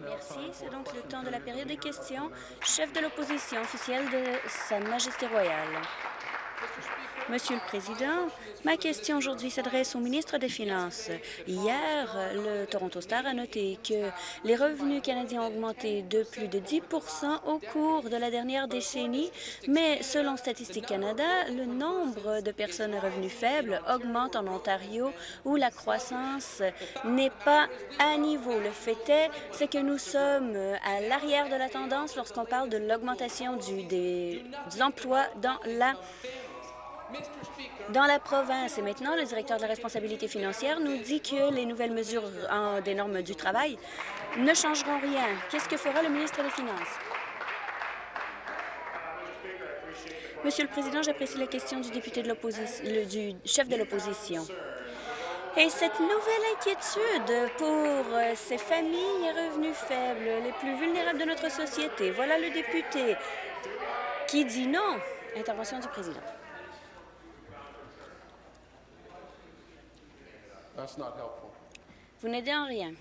Merci. C'est donc le temps de la période des questions. Chef de l'opposition officielle de Sa Majesté royale. Monsieur le Président, ma question aujourd'hui s'adresse au ministre des Finances. Hier, le Toronto Star a noté que les revenus canadiens ont augmenté de plus de 10% au cours de la dernière décennie, mais selon Statistique Canada, le nombre de personnes à revenus faibles augmente en Ontario, où la croissance n'est pas à niveau. Le fait est, c'est que nous sommes à l'arrière de la tendance lorsqu'on parle de l'augmentation des emplois dans la dans la province. Et maintenant, le directeur de la responsabilité financière nous dit que les nouvelles mesures des normes du travail ne changeront rien. Qu'est-ce que fera le ministre des Finances? Monsieur le Président, j'apprécie la question du député de l'opposition, du chef de l'opposition. Et cette nouvelle inquiétude pour euh, ces familles à revenus faibles, les plus vulnérables de notre société, voilà le député qui dit non. Intervention du président. Vous n'aidez en rien.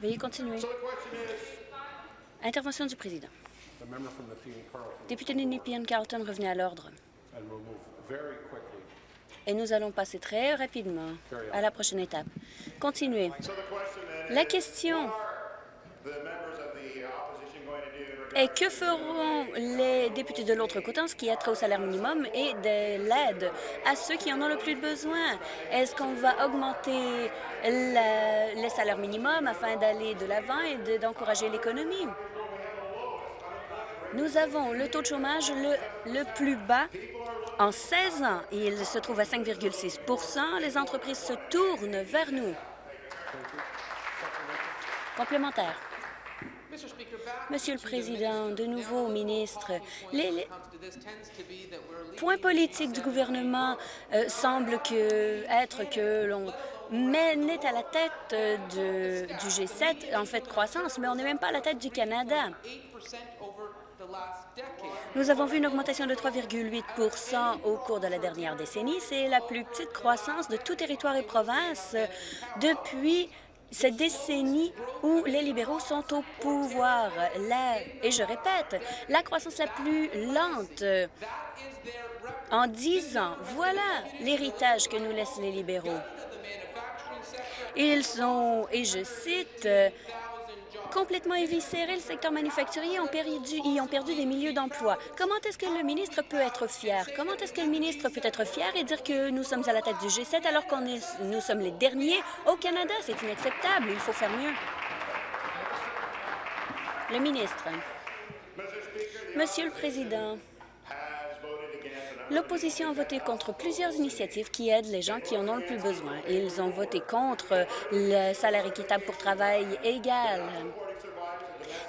Veuillez continuer. Intervention du président. Député de Nepean-Carleton, revenez à l'ordre. Et nous allons passer très rapidement à la prochaine étape. Continuez. La question et que feront les députés de l'autre côté en ce qui a trait au salaire minimum et de l'aide à ceux qui en ont le plus besoin? Est-ce qu'on va augmenter les salaires minimums afin d'aller de l'avant et d'encourager l'économie? Nous avons le taux de chômage le, plus bas en 16 ans. Il se trouve à 5,6% Les entreprises se tournent vers nous. Complémentaire. Monsieur le Président, de nouveau, ministre, les, points politiques du gouvernement euh, semblent être que l'on est à la tête du G7, en fait, croissance, mais on n'est même pas à la tête du Canada. Nous avons vu une augmentation de 3,8 au cours de la dernière décennie. C'est la plus petite croissance de tout territoire et province depuis cette décennie où les libéraux sont au pouvoir. Et je répète, la croissance la plus lente en dix ans, voilà l'héritage que nous laissent les libéraux. Ils ont, et je cite, complètement éviscéré le secteur manufacturier, perdu, y ont perdu des milliers d'emplois. Comment est-ce que le ministre peut être fier? Comment est-ce que le ministre peut être fier et dire que nous sommes à la tête du G7 alors qu'on nous sommes les derniers au Canada? C'est inacceptable. Il faut faire mieux. Le ministre. Monsieur le Président, L'opposition a voté contre plusieurs initiatives qui aident les gens qui en ont le plus besoin. Ils ont voté contre le salaire équitable pour travail égal.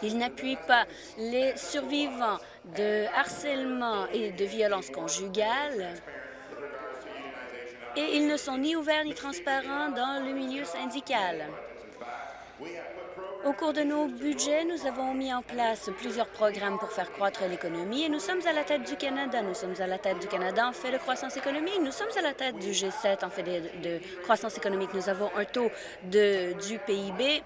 Ils n'appuient pas les survivants de harcèlement et de violences conjugales. Et ils ne sont ni ouverts ni transparents dans le milieu syndical. Au cours de nos budgets, nous avons mis en place plusieurs programmes pour faire croître l'économie et nous sommes à la tête du Canada. Nous sommes à la tête du Canada en fait de croissance économique. Nous sommes à la tête du G7 en fait de, croissance économique. Nous avons un taux de, du PIB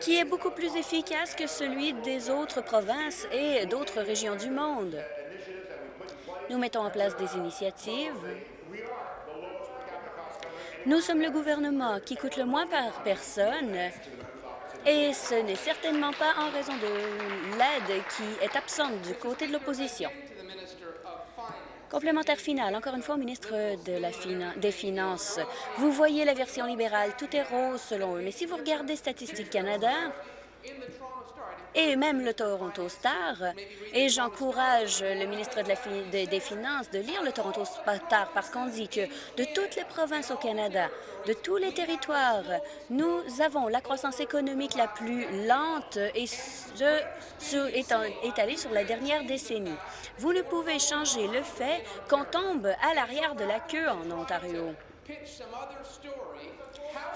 qui est beaucoup plus efficace que celui des autres provinces et d'autres régions du monde. Nous mettons en place des initiatives nous sommes le gouvernement qui coûte le moins par personne et ce n'est certainement pas en raison de l'aide qui est absente du côté de l'opposition. Complémentaire final, encore une fois au ministre des Finances. Vous voyez la version libérale, tout est rose selon eux, mais si vous regardez Statistique Canada, et même le Toronto Star. Et j'encourage le ministre des Finances de lire le Toronto Star parce qu'on dit que de toutes les provinces au Canada, de tous les territoires, nous avons la croissance économique la plus lente et ce, sur, étalée sur la dernière décennie. Vous ne pouvez changer le fait qu'on tombe à l'arrière de la queue en Ontario.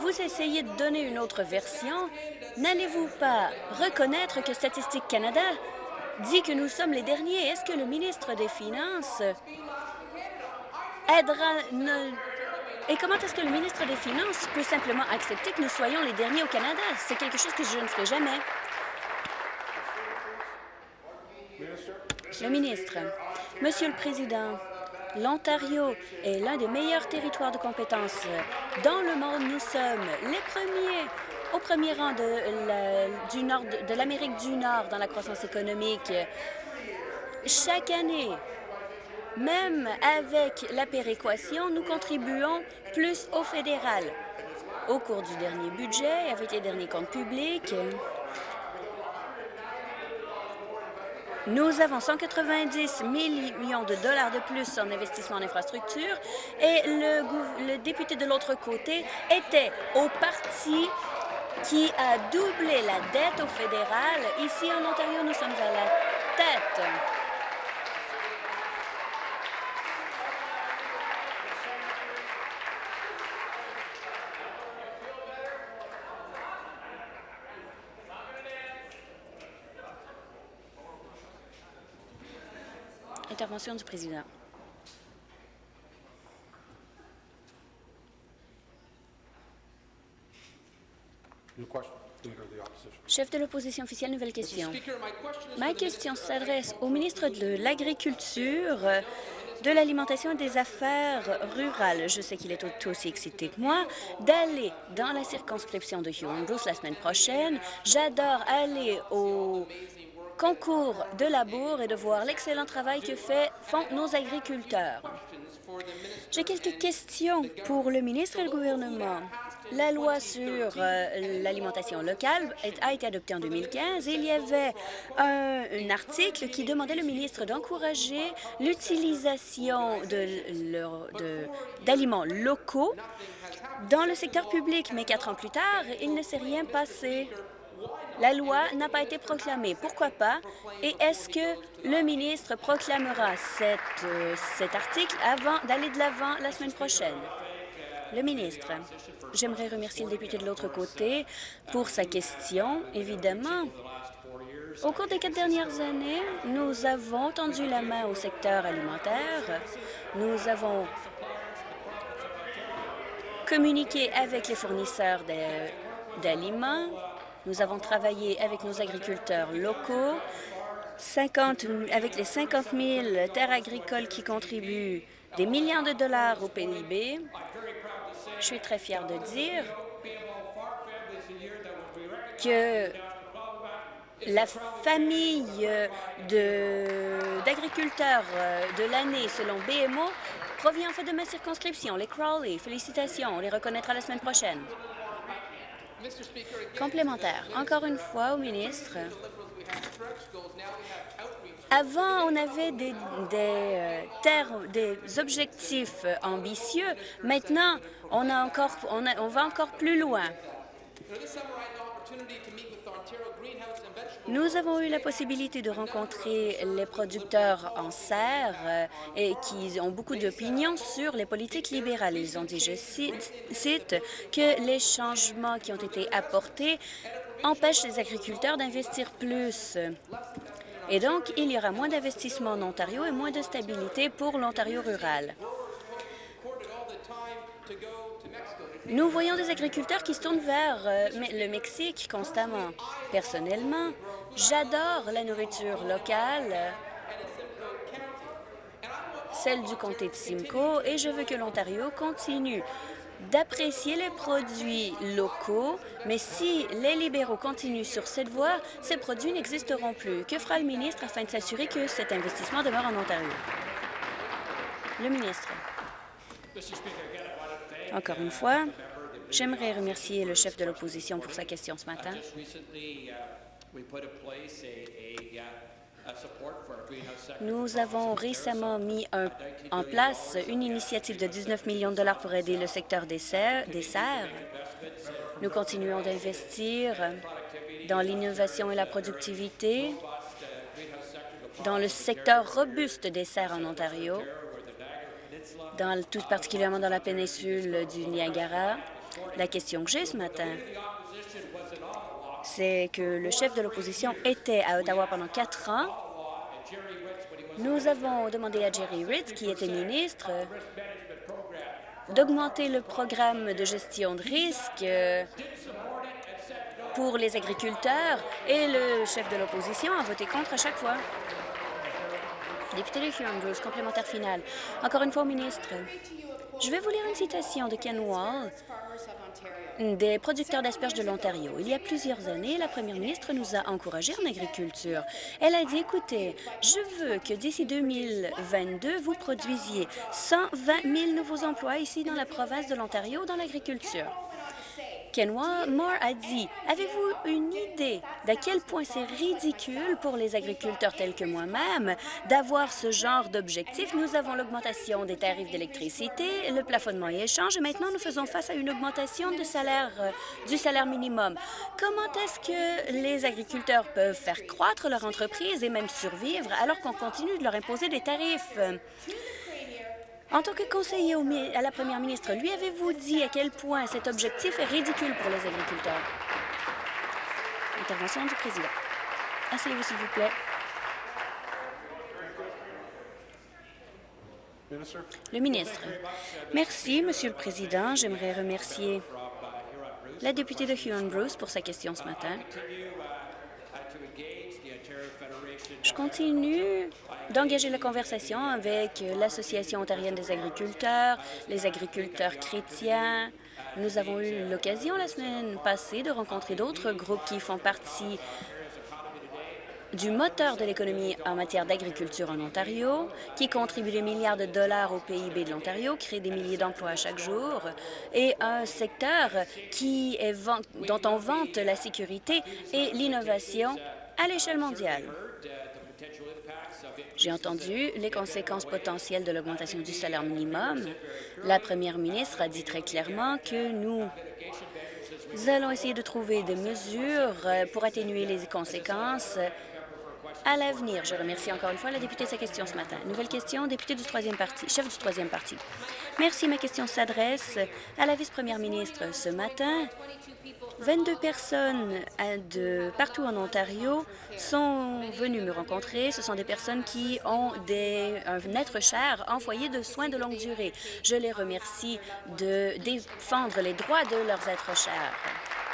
Vous essayez de donner une autre version. N'allez-vous pas reconnaître que Statistique Canada dit que nous sommes les derniers? Est-ce que le ministre des Finances aidera, Et comment est-ce que le ministre des Finances peut simplement accepter que nous soyons les derniers au Canada? C'est quelque chose que je ne ferai jamais. Le ministre. Monsieur le Président, l'Ontario est l'un des meilleurs territoires de compétences dans le monde. Nous sommes les premiers au premier rang de, l'Amérique du Nord dans la croissance économique. Chaque année, même avec la péréquation, nous contribuons plus au fédéral. Au cours du dernier budget, avec les derniers comptes publics, Nous avons 190 millions de dollars de plus en investissement en infrastructure et le, le député de l'autre côté était au parti qui a doublé la dette au fédéral. Ici, en Ontario, nous sommes à la tête. Intervention du président. Chef de l'opposition officielle, nouvelle question. Ma question s'adresse au ministre de l'Agriculture, de l'Alimentation et des Affaires rurales. Je sais qu'il est aussi excité que moi d'aller dans la circonscription de Huron-Bruce la semaine prochaine. J'adore aller au concours de labour et de voir l'excellent travail que font nos agriculteurs. J'ai quelques questions pour le ministre et le gouvernement. La loi sur euh, l'alimentation locale a été adoptée en 2015 et il y avait un, article qui demandait le ministre d'encourager l'utilisation d'aliments locaux dans le secteur public. Mais quatre ans plus tard, il ne s'est rien passé. La loi n'a pas été proclamée. Pourquoi pas? Et est-ce que le ministre proclamera euh, cet article avant d'aller de l'avant la semaine prochaine? Le ministre. J'aimerais remercier le député de l'autre côté pour sa question, évidemment. Au cours des quatre dernières années, nous avons tendu la main au secteur alimentaire. Nous avons communiqué avec les fournisseurs d'aliments. Nous avons travaillé avec nos agriculteurs locaux, 50, avec les 50 000 terres agricoles qui contribuent des millions de dollars au PIB. Je suis très fier de dire que la famille d'agriculteurs de, l'année selon BMO provient en fait de ma circonscription, les Crawley. Félicitations, on les reconnaîtra la semaine prochaine. Complémentaire. Encore une fois au ministre, avant, on avait des, des, euh, des objectifs ambitieux. Maintenant, on, a encore, on va encore plus loin. Nous avons eu la possibilité de rencontrer les producteurs en serre euh, et qui ont beaucoup d'opinions sur les politiques libérales. Ils ont dit, je cite, que les changements qui ont été apportés empêchent les agriculteurs d'investir plus. Et donc, il y aura moins d'investissements en Ontario et moins de stabilité pour l'Ontario rural. Nous voyons des agriculteurs qui se tournent vers euh, le Mexique constamment. Personnellement, j'adore la nourriture locale, celle du comté de Simcoe, et je veux que l'Ontario continue d'apprécier les produits locaux, mais si les libéraux continuent sur cette voie, ces produits n'existeront plus. Que fera le ministre afin de s'assurer que cet investissement demeure en Ontario? Le ministre. Encore une fois, j'aimerais remercier le chef de l'opposition pour sa question ce matin. Nous avons récemment mis en place une initiative de 19 millions de dollars pour aider le secteur des serres. Des serres. Nous continuons d'investir dans l'innovation et la productivité dans le secteur robuste des serres en Ontario, dans, tout particulièrement dans la péninsule du Niagara. La question que j'ai ce matin, c'est que le chef de l'opposition était à Ottawa pendant quatre ans nous avons demandé à Jerry Ritz, qui était ministre, d'augmenter le programme de gestion de risque euh, pour les agriculteurs et le chef de l'opposition a voté contre à chaque fois. Député de Huron complémentaire final. Encore une fois ministre. Je vais vous lire une citation de Ken Wall, des producteurs d'asperges de l'Ontario. Il y a plusieurs années, la première ministre nous a encouragés en agriculture. Elle a dit, écoutez, je veux que d'ici 2022, vous produisiez 120 000 nouveaux emplois ici dans la province de l'Ontario dans l'agriculture. Ken Moore a dit « Avez-vous une idée d'à quel point c'est ridicule pour les agriculteurs tels que moi-même d'avoir ce genre d'objectif? Nous avons l'augmentation des tarifs d'électricité, le plafonnement et échange, et maintenant nous faisons face à une augmentation euh, du salaire minimum. Comment est-ce que les agriculteurs peuvent faire croître leur entreprise et même survivre alors qu'on continue de leur imposer des tarifs? En tant que conseiller à la première ministre, lui avez-vous dit à quel point cet objectif est ridicule pour les agriculteurs? Intervention du président. Asseyez-vous, s'il vous plaît. Le ministre. Merci, Monsieur le Président. J'aimerais remercier la députée de Huon-Bruce pour sa question ce matin. Continue d'engager la conversation avec l'Association ontarienne des agriculteurs, les agriculteurs chrétiens. Nous avons eu l'occasion la semaine passée de rencontrer d'autres groupes qui font partie du moteur de l'économie en matière d'agriculture en Ontario, qui contribue des milliards de dollars au PIB de l'Ontario, crée des milliers d'emplois chaque jour, et un secteur qui dont on vante la sécurité et l'innovation à l'échelle mondiale. J'ai entendu les conséquences potentielles de l'augmentation du salaire minimum. La première ministre a dit très clairement que nous allons essayer de trouver des mesures pour atténuer les conséquences à l'avenir. Je remercie encore une fois la députée de sa question ce matin. Nouvelle question, député du troisième parti, chef du troisième parti. Merci. Ma question s'adresse à la vice-première ministre. Ce matin, 22 personnes de partout en Ontario sont venues me rencontrer. Ce sont des personnes qui ont des, un être cher en foyer de soins de longue durée. Je les remercie de défendre les droits de leurs êtres chers.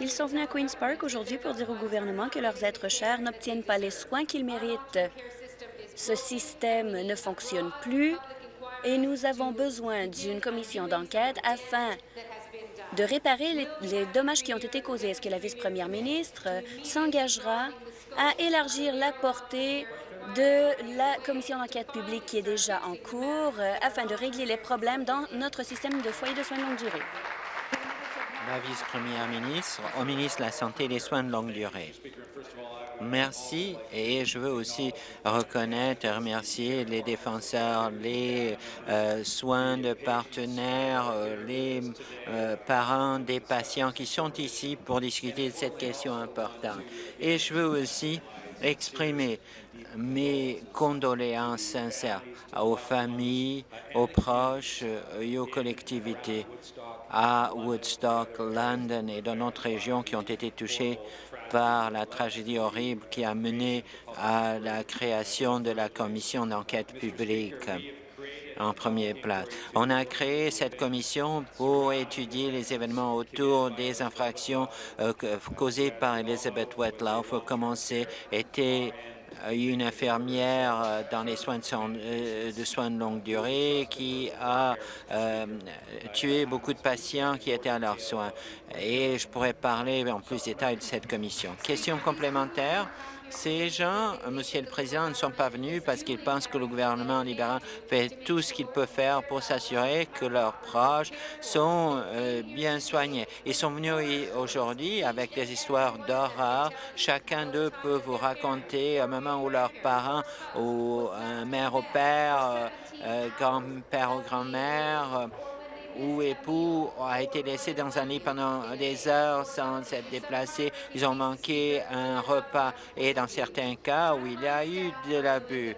Ils sont venus à Queen's Park aujourd'hui pour dire au gouvernement que leurs êtres chers n'obtiennent pas les soins qu'ils méritent. Ce système ne fonctionne plus et nous avons besoin d'une commission d'enquête afin de réparer les, dommages qui ont été causés. Est-ce que la vice-première ministre s'engagera à élargir la portée de la commission d'enquête publique qui est déjà en cours euh, afin de régler les problèmes dans notre système de foyers de soins de longue durée? La vice-première ministre, au ministre de la Santé et des Soins de longue durée. Merci et je veux aussi reconnaître et remercier les défenseurs, les euh, soins de partenaires, euh, les euh, parents des patients qui sont ici pour discuter de cette question importante. Et je veux aussi exprimer mes condoléances sincères aux familles, aux proches et aux collectivités à Woodstock, London et dans notre région qui ont été touchés par la tragédie horrible qui a mené à la création de la commission d'enquête publique en premier place. On a créé cette commission pour étudier les événements autour des infractions euh, causées par Elizabeth Wetlaw. Commencer était une infirmière euh, dans les soins de, euh, de, soins de longue durée qui a euh, tué beaucoup de patients qui étaient à leurs soins. Et je pourrais parler en plus détail de cette commission. Question complémentaire. Ces gens, Monsieur le Président, ne sont pas venus parce qu'ils pensent que le gouvernement libéral fait tout ce qu'il peut faire pour s'assurer que leurs proches sont euh, bien soignés. Ils sont venus aujourd'hui avec des histoires d'horreur. Chacun d'eux peut vous raconter un moment où leurs parents ou un mère au père, euh, euh, grand-père ou grand-mère ou époux a été laissé dans un lit pendant des heures sans s'être déplacé. Ils ont manqué un repas et dans certains cas où il y a eu de l'abus,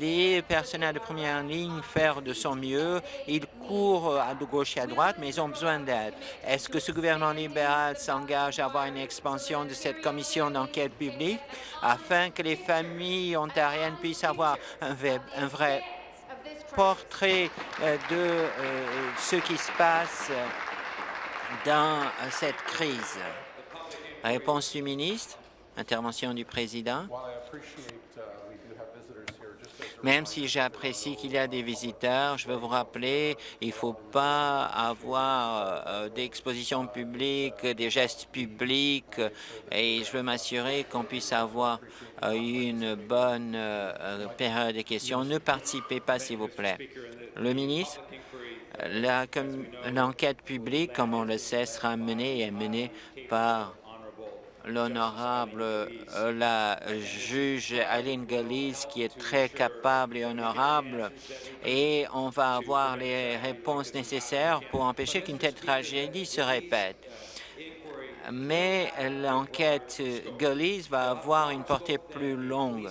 les personnels de première ligne font de son mieux. Ils courent à gauche et à droite, mais ils ont besoin d'aide. Est-ce que ce gouvernement libéral s'engage à avoir une expansion de cette commission d'enquête publique afin que les familles ontariennes puissent avoir un, vrai portrait euh, de euh, ce qui se passe dans cette crise. Réponse du ministre. Intervention du président. Même si j'apprécie qu'il y a des visiteurs, je veux vous rappeler, il ne faut pas avoir euh, d'exposition publique, des gestes publics, et je veux m'assurer qu'on puisse avoir euh, une bonne euh, période de questions. Ne participez pas, s'il vous plaît. Le ministre, l'enquête publique, comme on le sait, sera menée et menée par l'honorable euh, la juge Aline Galiz, qui est très capable et honorable, et on va avoir les réponses nécessaires pour empêcher qu'une telle tragédie se répète. Mais l'enquête Galiz va avoir une portée plus longue,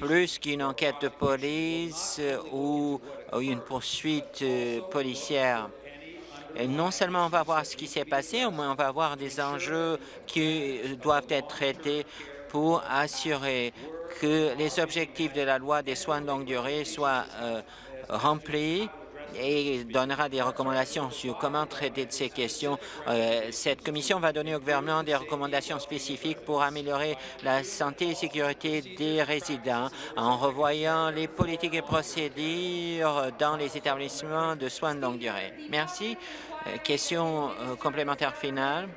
plus qu'une enquête de police ou une poursuite euh, policière non seulement on va voir ce qui s'est passé, mais on va voir des enjeux qui doivent être traités pour assurer que les objectifs de la loi des soins de longue durée soient euh, remplis et donnera des recommandations sur comment traiter de ces questions. Euh, cette commission va donner au gouvernement des recommandations spécifiques pour améliorer la santé et sécurité des résidents en revoyant les politiques et procédures dans les établissements de soins de longue durée. Merci. Euh, question euh, complémentaire finale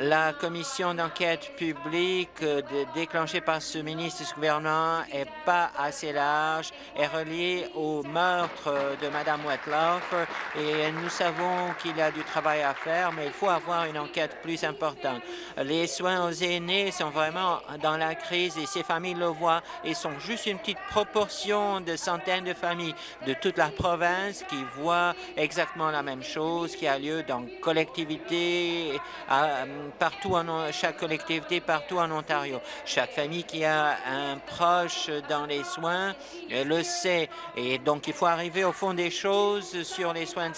la commission d'enquête publique euh, déclenchée par ce ministre de ce gouvernement est pas assez large, est reliée au meurtre de Mme Wetloff et nous savons qu'il y a du travail à faire, mais il faut avoir une enquête plus importante. Les soins aux aînés sont vraiment dans la crise et ces familles le voient et sont juste une petite proportion de centaines de familles de toute la province qui voient exactement la même chose qui a lieu dans collectivité, à, partout en chaque collectivité partout en Ontario. Chaque famille qui a un proche dans les soins euh, le sait. Et donc, il faut arriver au fond des choses sur les soins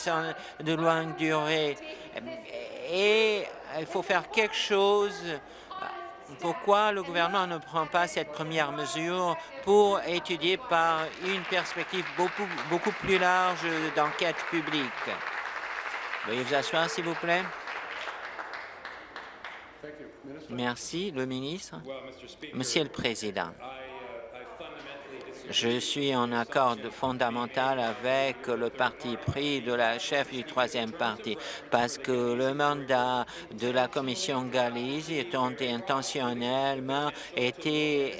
de longue durée. Et il faut faire quelque chose pourquoi le gouvernement ne prend pas cette première mesure pour étudier par une perspective beaucoup, beaucoup plus large d'enquête publique? Veuillez vous asseoir, s'il vous plaît. Merci, le ministre. Monsieur le Président, je suis en accord fondamental avec le parti pris de la chef du troisième parti parce que le mandat de la commission Galice étant intentionnellement été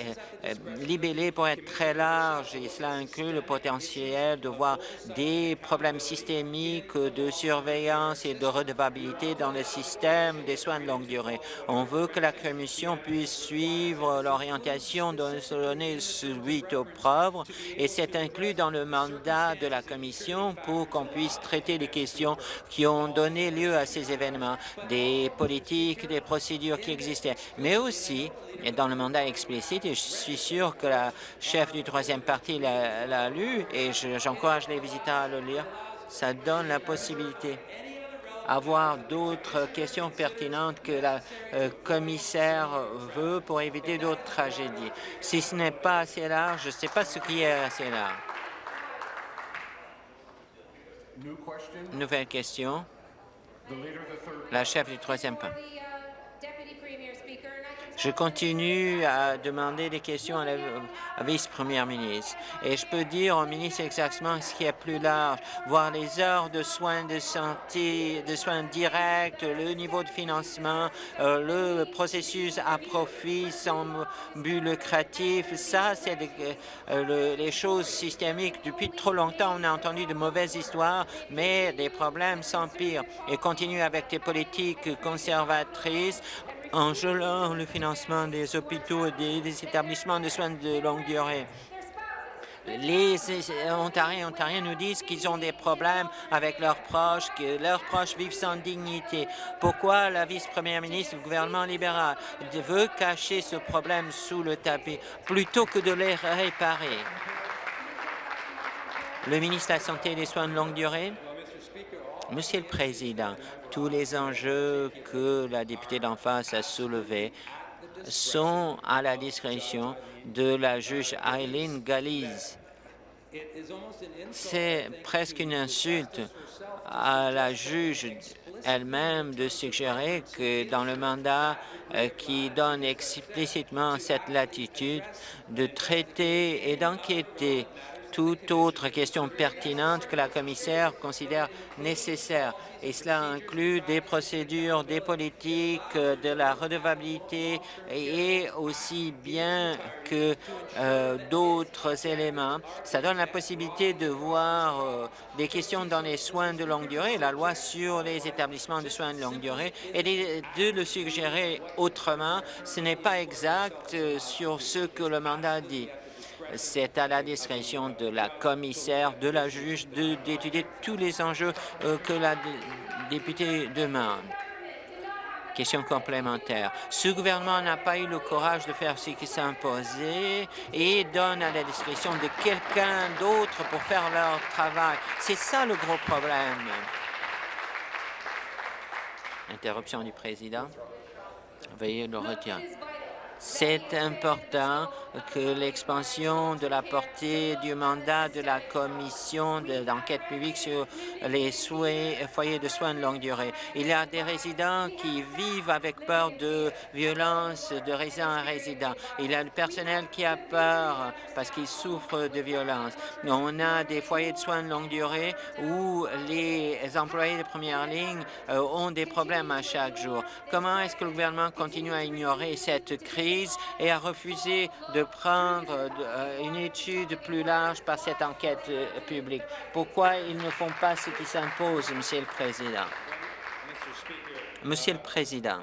euh, libellé pour être très large et cela inclut le potentiel de voir des problèmes systémiques de surveillance et de redevabilité dans le système des soins de longue durée. On veut que la commission puisse suivre l'orientation donnée suite et c'est inclus dans le mandat de la Commission pour qu'on puisse traiter les questions qui ont donné lieu à ces événements, des politiques, des procédures qui existaient, mais aussi, et dans le mandat explicite, et je suis sûr que la chef du troisième parti l'a lu, et j'encourage les visiteurs à le lire, ça donne la possibilité avoir d'autres questions pertinentes que la euh, commissaire veut pour éviter d'autres tragédies. Si ce n'est pas assez large, je ne sais pas ce qui est assez large. Nouvelle question. La chef du troisième point. Je continue à demander des questions à la vice-première ministre. Et je peux dire au ministre exactement ce qui est plus large, voir les heures de soins de santé, de soins directs, le niveau de financement, euh, le processus à profit sans but lucratif. Ça, c'est euh, les choses systémiques. Depuis trop longtemps, on a entendu de mauvaises histoires, mais les problèmes s'empirent et continue avec des politiques conservatrices en gelant le financement des hôpitaux et des, établissements de soins de longue durée. les Ontariens et Ontariennes nous disent qu'ils ont des problèmes avec leurs proches, que leurs proches vivent sans dignité. Pourquoi la vice-première ministre du gouvernement libéral veut cacher ce problème sous le tapis plutôt que de les réparer? Le ministre de la Santé et des Soins de longue durée. Monsieur le Président, tous les enjeux que la députée d'en face a soulevés sont à la discrétion de la juge Eileen Galiz. C'est presque une insulte à la juge elle-même de suggérer que dans le mandat euh, qui donne explicitement cette latitude de traiter et d'enquêter toute autre question pertinente que la commissaire considère nécessaire. Et cela inclut des procédures, des politiques, euh, de la redevabilité et aussi bien que euh, d'autres éléments. Ça donne la possibilité de voir euh, des questions dans les soins de longue durée, la loi sur les établissements de soins de longue durée, et de le suggérer autrement. Ce n'est pas exact sur ce que le mandat dit. C'est à la discrétion de la commissaire, de la juge, d'étudier tous les enjeux euh, que la députée demande. Question complémentaire. Ce gouvernement n'a pas eu le courage de faire ce qui s'est imposé et donne à la discrétion de quelqu'un d'autre pour faire leur travail. C'est ça le gros problème. Interruption du président. Veuillez le retirer. C'est important que l'expansion de la portée du mandat de la commission d'enquête publique sur les foyers de soins de longue durée. Il y a des résidents qui vivent avec peur de violence de résident à résident. Il y a le personnel qui a peur parce qu'il souffre de violence. On a des foyers de soins de longue durée où les employés de première ligne euh, ont des problèmes à chaque jour. Comment est-ce que le gouvernement continue à ignorer cette crise et a refusé de prendre euh, une étude plus large par cette enquête euh, publique. Pourquoi ils ne font pas ce qui s'impose, Monsieur le Président? Monsieur le Président,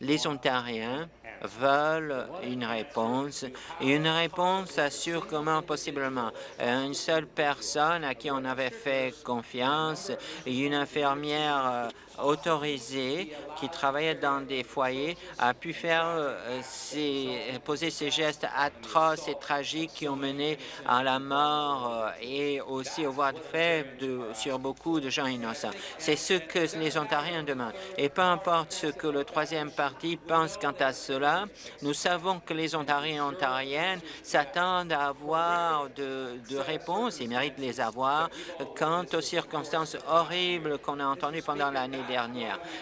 les Ontariens veulent une réponse, une réponse assure comment possiblement? Une seule personne à qui on avait fait confiance, une infirmière euh, autorisé qui travaillait dans des foyers a pu faire euh, poser ces gestes atroces et tragiques qui ont mené à la mort euh, et aussi au voies de fait de, sur beaucoup de gens innocents. C'est ce que les Ontariens demandent. Et peu importe ce que le troisième parti pense quant à cela, nous savons que les Ontariens et Ontariennes s'attendent à avoir de, de réponses et méritent de les avoir quant aux circonstances horribles qu'on a entendues pendant l'année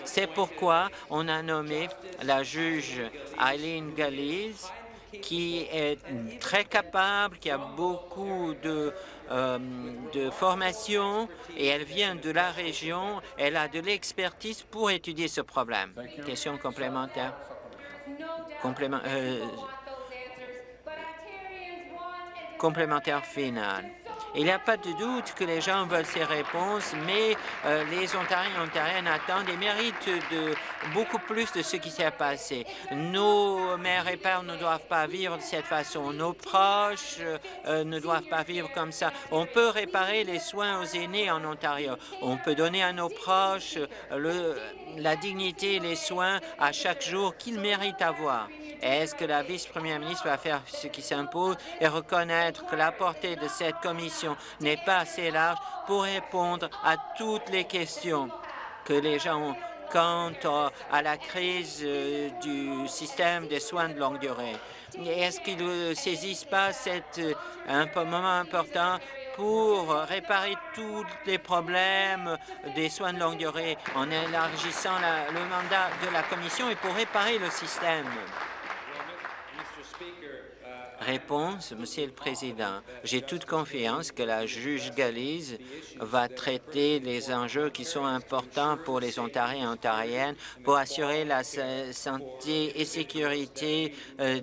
C'est pourquoi on a nommé la juge Eileen Galiz, qui est très capable, qui a beaucoup de, euh, de formation et elle vient de la région. Elle a de l'expertise pour étudier ce problème. Question complémentaire? Complément, euh, complémentaire final. Il n'y a pas de doute que les gens veulent ces réponses, mais euh, les Ontariens et Ontariennes attendent et méritent de beaucoup plus de ce qui s'est passé. Nos mères et pères ne doivent pas vivre de cette façon. Nos proches euh, ne doivent pas vivre comme ça. On peut réparer les soins aux aînés en Ontario. On peut donner à nos proches la dignité et les soins à chaque jour qu'ils méritent avoir. Est-ce que la vice-première ministre va faire ce qui s'impose et reconnaître que la portée de cette commission n'est pas assez large pour répondre à toutes les questions que les gens ont quant à la crise euh, du système des soins de longue durée? Est-ce qu'ils ne saisissent pas cet euh, moment important pour réparer tous les problèmes des soins de longue durée en élargissant le mandat de la Commission et pour réparer le système? Réponse, Monsieur le Président. J'ai toute confiance que la juge Galise va traiter les enjeux qui sont importants pour les Ontariens et Ontariennes pour assurer la santé et sécurité euh,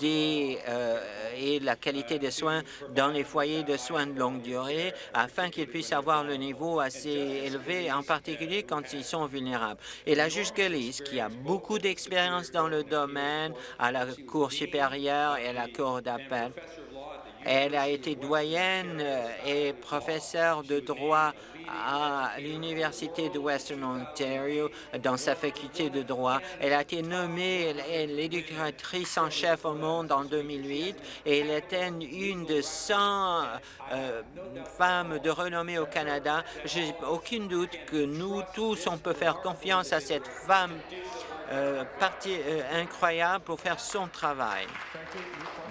des, euh, et la qualité des soins dans les foyers de soins de longue durée afin qu'ils puissent avoir le niveau assez élevé, en particulier quand ils sont vulnérables. Et la juge Galise, qui a beaucoup d'expérience dans le domaine à la Cour supérieure et à la Cour d'appel, Elle a été doyenne et professeure de droit à l'Université de Western Ontario dans sa faculté de droit. Elle a été nommée l'éducatrice en chef au monde en 2008 et elle était une de 100 euh, femmes de renommée au Canada. Je n'ai aucun doute que nous tous, on peut faire confiance à cette femme euh, partie, euh, incroyable pour faire son travail.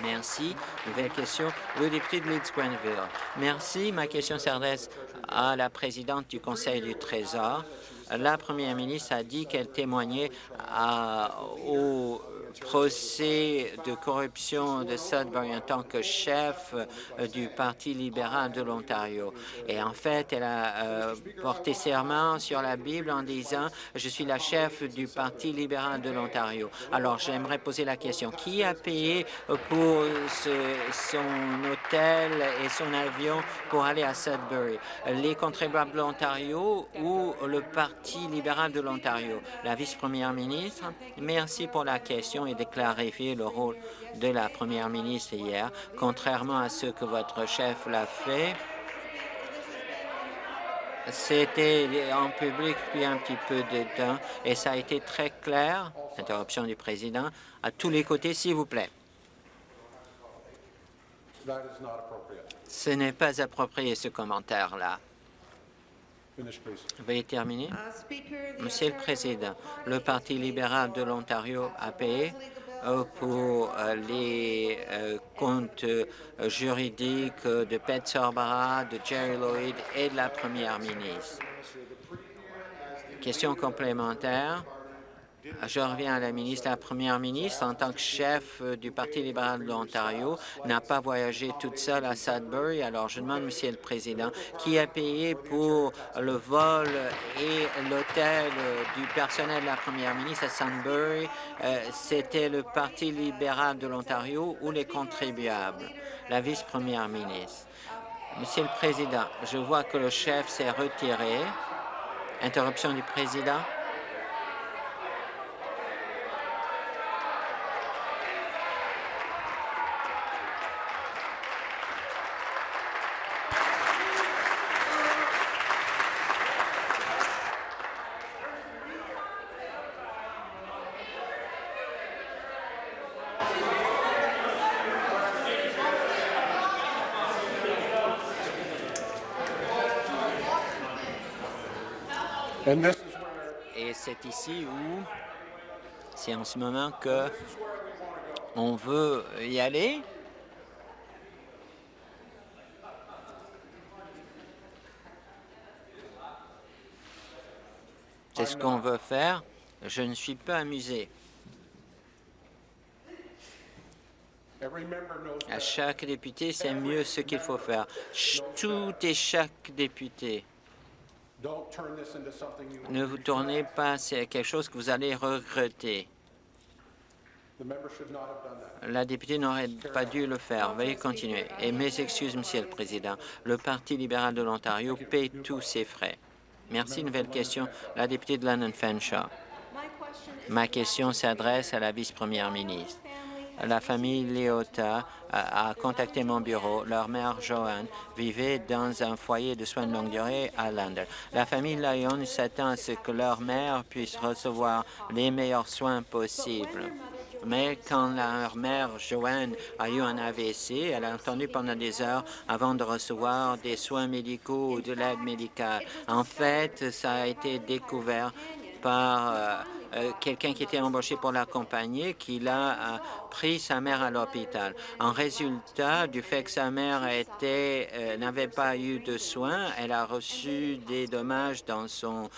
Merci. Nouvelle question, le député de Leeds Grenville. Merci. Ma question s'adresse à la présidente du Conseil du Trésor. La première ministre a dit qu'elle témoignait à, au procès de corruption de Sudbury en tant que chef euh, du Parti libéral de l'Ontario. Et en fait, elle a euh, porté serment sur la Bible en disant « Je suis la chef du Parti libéral de l'Ontario ». Alors, j'aimerais poser la question, qui a payé pour son hôtel et son avion pour aller à Sudbury? Les contribuables de l'Ontario ou le Parti libéral de l'Ontario? La vice-première ministre, merci pour la question et de clarifier le rôle de la première ministre hier. Contrairement à ce que votre chef l'a fait, c'était en public depuis un petit peu de temps et ça a été très clair, interruption du président, à tous les côtés, s'il vous plaît. Ce n'est pas approprié, ce commentaire-là. Veuillez terminer. Monsieur le Président, le Parti libéral de l'Ontario a payé euh, pour euh, les euh, comptes juridiques de Pet Sorbara, de Jerry Lloyd et de la Première ministre. Question complémentaire. Je reviens à la ministre. La première ministre, en tant que chef du Parti libéral de l'Ontario, n'a pas voyagé toute seule à Sudbury. Alors, je demande, Monsieur le Président, qui a payé pour le vol et l'hôtel du personnel de la première ministre à Sudbury? Euh, c'était le Parti libéral de l'Ontario ou les contribuables? La vice-première ministre. Monsieur le Président, je vois que le chef s'est retiré. Interruption du Président. Et c'est ici où c'est en ce moment que on veut y aller. C'est ce qu'on veut faire. Je ne suis pas amusé. À chaque député, c'est mieux ce qu'il faut faire. Tout et chaque député. Ne vous tournez pas, c'est quelque chose que vous allez regretter. La députée n'aurait pas dû le faire. Veuillez continuer. Et mes excuses, Monsieur le Président. Le Parti libéral de l'Ontario paie tous ses frais. Merci. Nouvelle question. La députée de London Fanshawe. Ma question s'adresse à la vice-première ministre la famille Léota a, contacté mon bureau. Leur mère, Joanne, vivait dans un foyer de soins de longue durée à London. La famille Lyon s'attend à ce que leur mère puisse recevoir les meilleurs soins possibles. Mais quand leur mère, Joanne, a eu un AVC, elle a attendu pendant des heures avant de recevoir des soins médicaux ou de l'aide médicale. En fait, ça a été découvert par euh, quelqu'un qui était embauché pour l'accompagner, qui a euh, pris sa mère à l'hôpital. En résultat du fait que sa mère euh, n'avait pas eu de soins, elle a reçu des dommages dans son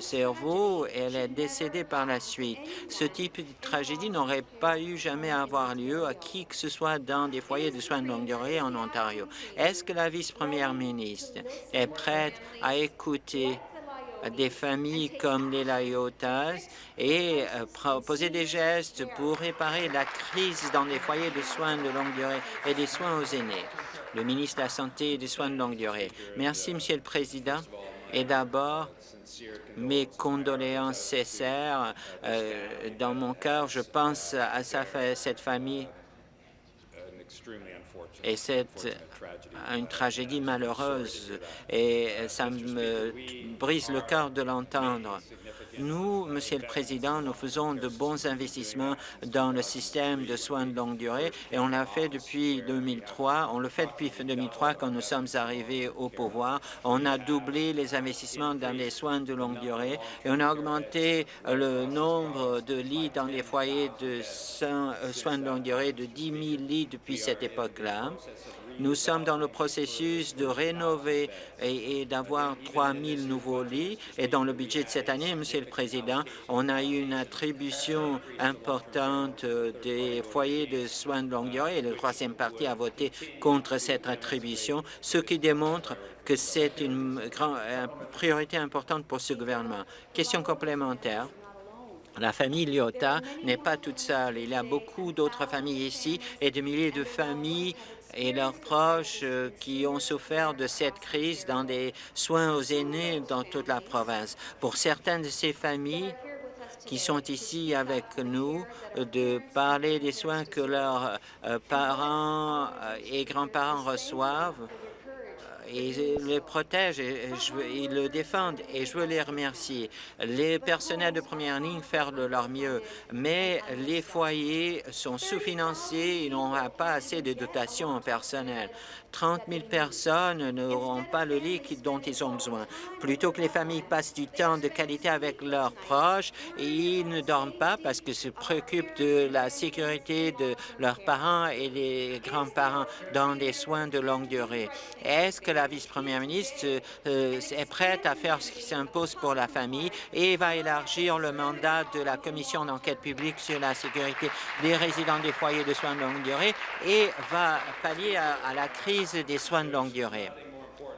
cerveau et elle est décédée par la suite. Ce type de tragédie n'aurait pas eu jamais à avoir lieu à qui que ce soit dans des foyers de soins de longue durée en Ontario. Est-ce que la vice-première ministre est prête à écouter des familles comme les Layotas et euh, proposer des gestes pour réparer la crise dans les foyers de soins de longue durée et des soins aux aînés. Le ministre de la Santé et des soins de longue durée. Merci, Monsieur le Président. Et d'abord, mes condoléances sincères. Euh, dans mon cœur, je pense à sa, cette famille Et c'est une tragédie malheureuse et ça me brise le cœur de l'entendre. Nous, Monsieur le Président, nous faisons de bons investissements dans le système de soins de longue durée et on l'a fait depuis 2003. On le fait depuis 2003 quand nous sommes arrivés au pouvoir. On a doublé les investissements dans les soins de longue durée et on a augmenté le nombre de lits dans les foyers de euh, soins de longue durée de 10 000 lits depuis cette époque-là. Nous sommes dans le processus de rénover et, d'avoir 3 000 nouveaux lits. Et dans le budget de cette année, Monsieur le Président, on a eu une attribution importante euh, des foyers de soins de longue durée et le troisième parti a voté contre cette attribution, ce qui démontre que c'est une, une priorité importante pour ce gouvernement. Question complémentaire. La famille Lyotta n'est pas toute seule. Il y a beaucoup d'autres familles ici et de milliers de familles et leurs proches euh, qui ont souffert de cette crise dans des soins aux aînés dans toute la province. Pour certaines de ces familles qui sont ici avec nous, de parler des soins que leurs euh, parents euh, et grands-parents reçoivent, ils le protègent et ils le défendent et je veux les remercier. Les personnels de première ligne font de leur mieux, mais les foyers sont sous-financés, ils n'ont pas assez de dotation en personnel. 30 000 personnes n'auront pas le lit dont ils ont besoin. Plutôt que les familles passent du temps de qualité avec leurs proches, ils ne dorment pas parce qu'ils se préoccupent de la sécurité de leurs parents et des grands-parents dans des soins de longue durée. Est-ce que la vice-première ministre euh, est prête à faire ce qui s'impose pour la famille et va élargir le mandat de la commission d'enquête publique sur la sécurité des résidents des foyers de soins de longue durée et va pallier à la crise des soins de longue durée.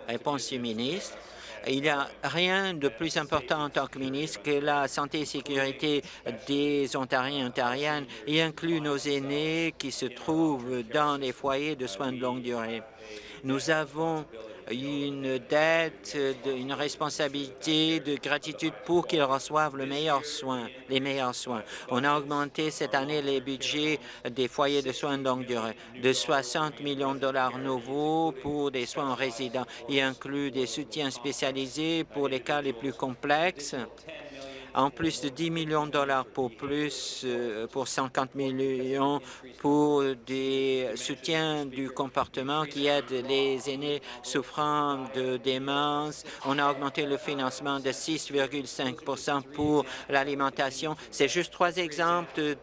Réponse du ministre. Il n'y a rien de plus important en tant que ministre que la santé et sécurité des Ontariens et Ontariennes, y inclut nos aînés qui se trouvent dans les foyers de soins de longue durée. Nous avons une dette, une responsabilité de gratitude pour qu'ils reçoivent le meilleur soin, les meilleurs soins. On a augmenté cette année les budgets des foyers de soins de longue durée de 60 millions de dollars nouveaux pour des soins résidents. Il inclut des soutiens spécialisés pour les cas les plus complexes en plus de 10 millions de dollars pour plus, euh, pour 50 millions pour des soutiens du comportement qui aident les aînés souffrant de démence. On a augmenté le financement de 6,5 pour l'alimentation. C'est juste trois exemples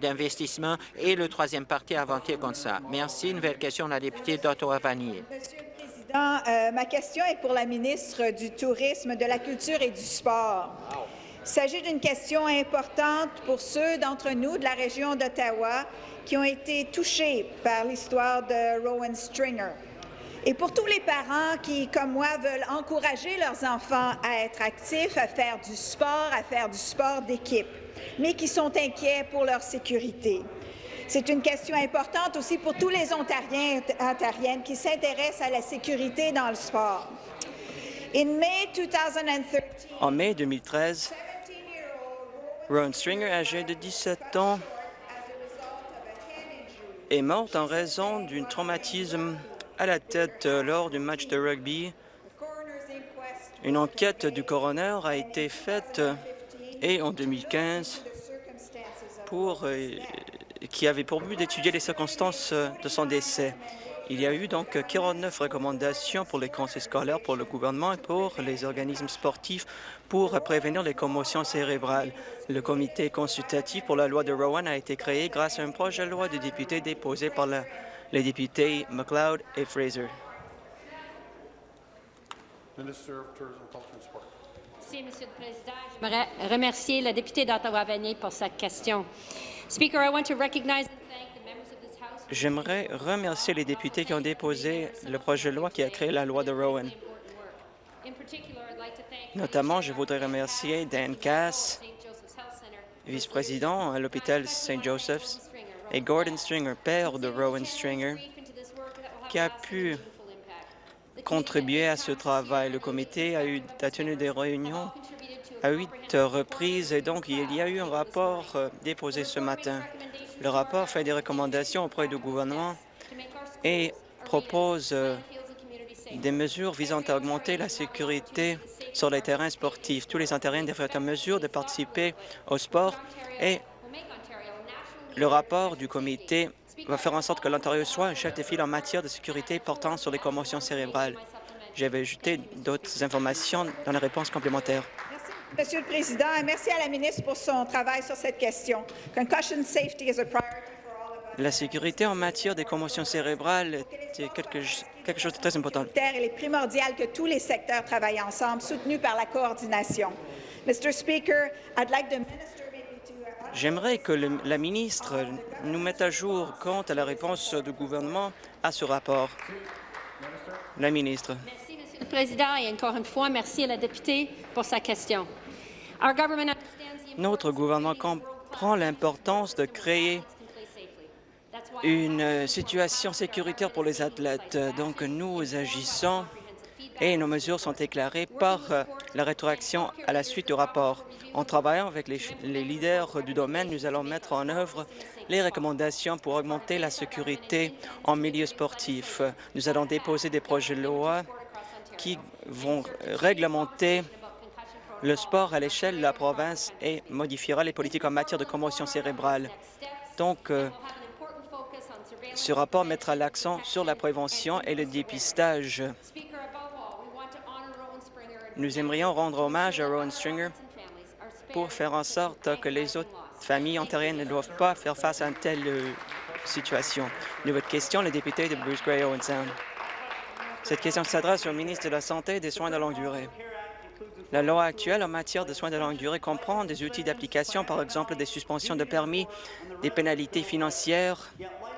d'investissement et le troisième parti a voté contre ça. Merci. Nouvelle question, la députée d'Ottawa-Vanier. Euh, ma question est pour la ministre du Tourisme, de la Culture et du Sport. Il s'agit d'une question importante pour ceux d'entre nous de la région d'Ottawa qui ont été touchés par l'histoire de Rowan Stringer. Et pour tous les parents qui, comme moi, veulent encourager leurs enfants à être actifs, à faire du sport, à faire du sport d'équipe, mais qui sont inquiets pour leur sécurité. C'est une question importante aussi pour tous les Ontariens et Ontariennes qui s'intéressent à la sécurité dans le sport. En mai 2013, Ron Stringer, âgé de 17 ans, est mort en raison d'un traumatisme à la tête lors du match de rugby. Une enquête du coroner a été faite et en 2015 pour euh, qui avait pour but d'étudier les circonstances euh, de son décès. Il y a eu donc 49 recommandations pour les conseils scolaires, pour le gouvernement et pour les organismes sportifs pour prévenir les commotions cérébrales. Le comité consultatif pour la loi de Rowan a été créé grâce à un projet de loi de députés déposé par les députés McLeod et Fraser. Merci, Monsieur le Président. J'aimerais remercier la députée d'Ottawa-Vanier pour sa question. J'aimerais remercier les députés qui ont déposé le projet de loi qui a créé la loi de Rowan. Notamment, je voudrais remercier Dan Cass, vice-président à l'hôpital St. Joseph's, et Gordon Stringer, père de Rowan Stringer, qui a pu contribuer à ce travail. Le comité a, a tenu des réunions à huit reprises et donc il y a eu un rapport euh, déposé ce matin. Le rapport fait des recommandations auprès du gouvernement et propose euh, des mesures visant à augmenter la sécurité sur les terrains sportifs. Tous les Ontariens devraient être en mesure de participer au sport et le rapport du comité va faire en sorte que l'Ontario soit un chef de file en matière de sécurité portant sur les commotions cérébrales. J'avais ajouté d'autres informations dans la réponse complémentaire. Monsieur le Président, et merci à la ministre pour son travail sur cette question. Concussion safety is a priority for all of us. La sécurité en matière des commotions cérébrales est quelque, quelque chose de très important. Il est primordial que tous les secteurs travaillent ensemble, soutenus par la coordination. Mr. Speaker, I'd like the minister maybe to uh, J'aimerais que le- la ministre nous mette à jour quant à la réponse du gouvernement à ce rapport. La ministre. Merci, Monsieur le Président, et encore une fois, merci à la députée pour sa question. Notre gouvernement comprend l'importance de créer une situation sécuritaire pour les athlètes. Donc, nous agissons et nos mesures sont éclairées par euh, la rétroaction à la suite du rapport. En travaillant avec les, les leaders du domaine, nous allons mettre en œuvre les recommandations pour augmenter la sécurité en milieu sportif. Nous allons déposer des projets de loi qui vont réglementer le sport à l'échelle de la province et modifiera les politiques en matière de commotion cérébrale. Donc, euh, ce rapport mettra l'accent sur la prévention et le dépistage. Speaker, above all, we want to honor Rowan Springer and Nous aimerions rendre hommage à Rowan Stringer pour faire en sorte que les autres familles ontariennes ne doivent pas faire face à une telle euh, situation. Nouvelle question, le député de Bruce Gray Owen Sound. Cette question s'adresse au ministre de la Santé et des Soins de longue durée. La loi actuelle en matière de soins de longue durée comprend des outils d'application, par exemple des suspensions de permis, des pénalités financières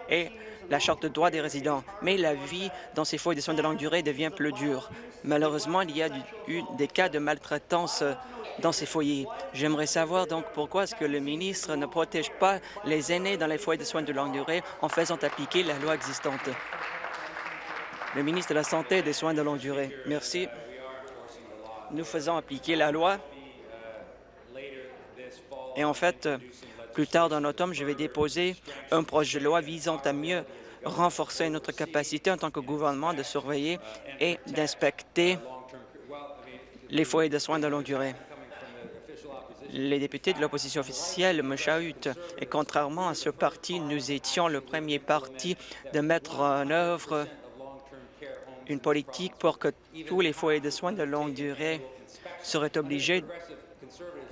et la Charte de droits des résidents. Mais la vie dans ces foyers de soins de longue durée devient plus dure. Malheureusement, il y a eu des cas de maltraitance euh, dans ces foyers. J'aimerais savoir donc pourquoi est-ce que le ministre ne protège pas les aînés dans les foyers de soins de longue durée en faisant appliquer la loi existante. Le ministre de la Santé et des Soins de longue durée. Merci. Nous faisons appliquer la loi. Et en fait, euh, plus tard dans l'automne, je vais déposer un projet de loi visant à mieux renforcer notre capacité en tant que gouvernement de surveiller et d'inspecter les foyers de soins de longue durée. Les députés de l'opposition officielle me chahutent et contrairement à ce parti, nous étions le premier parti de mettre en œuvre une politique pour que tous les foyers de soins de longue durée seraient obligés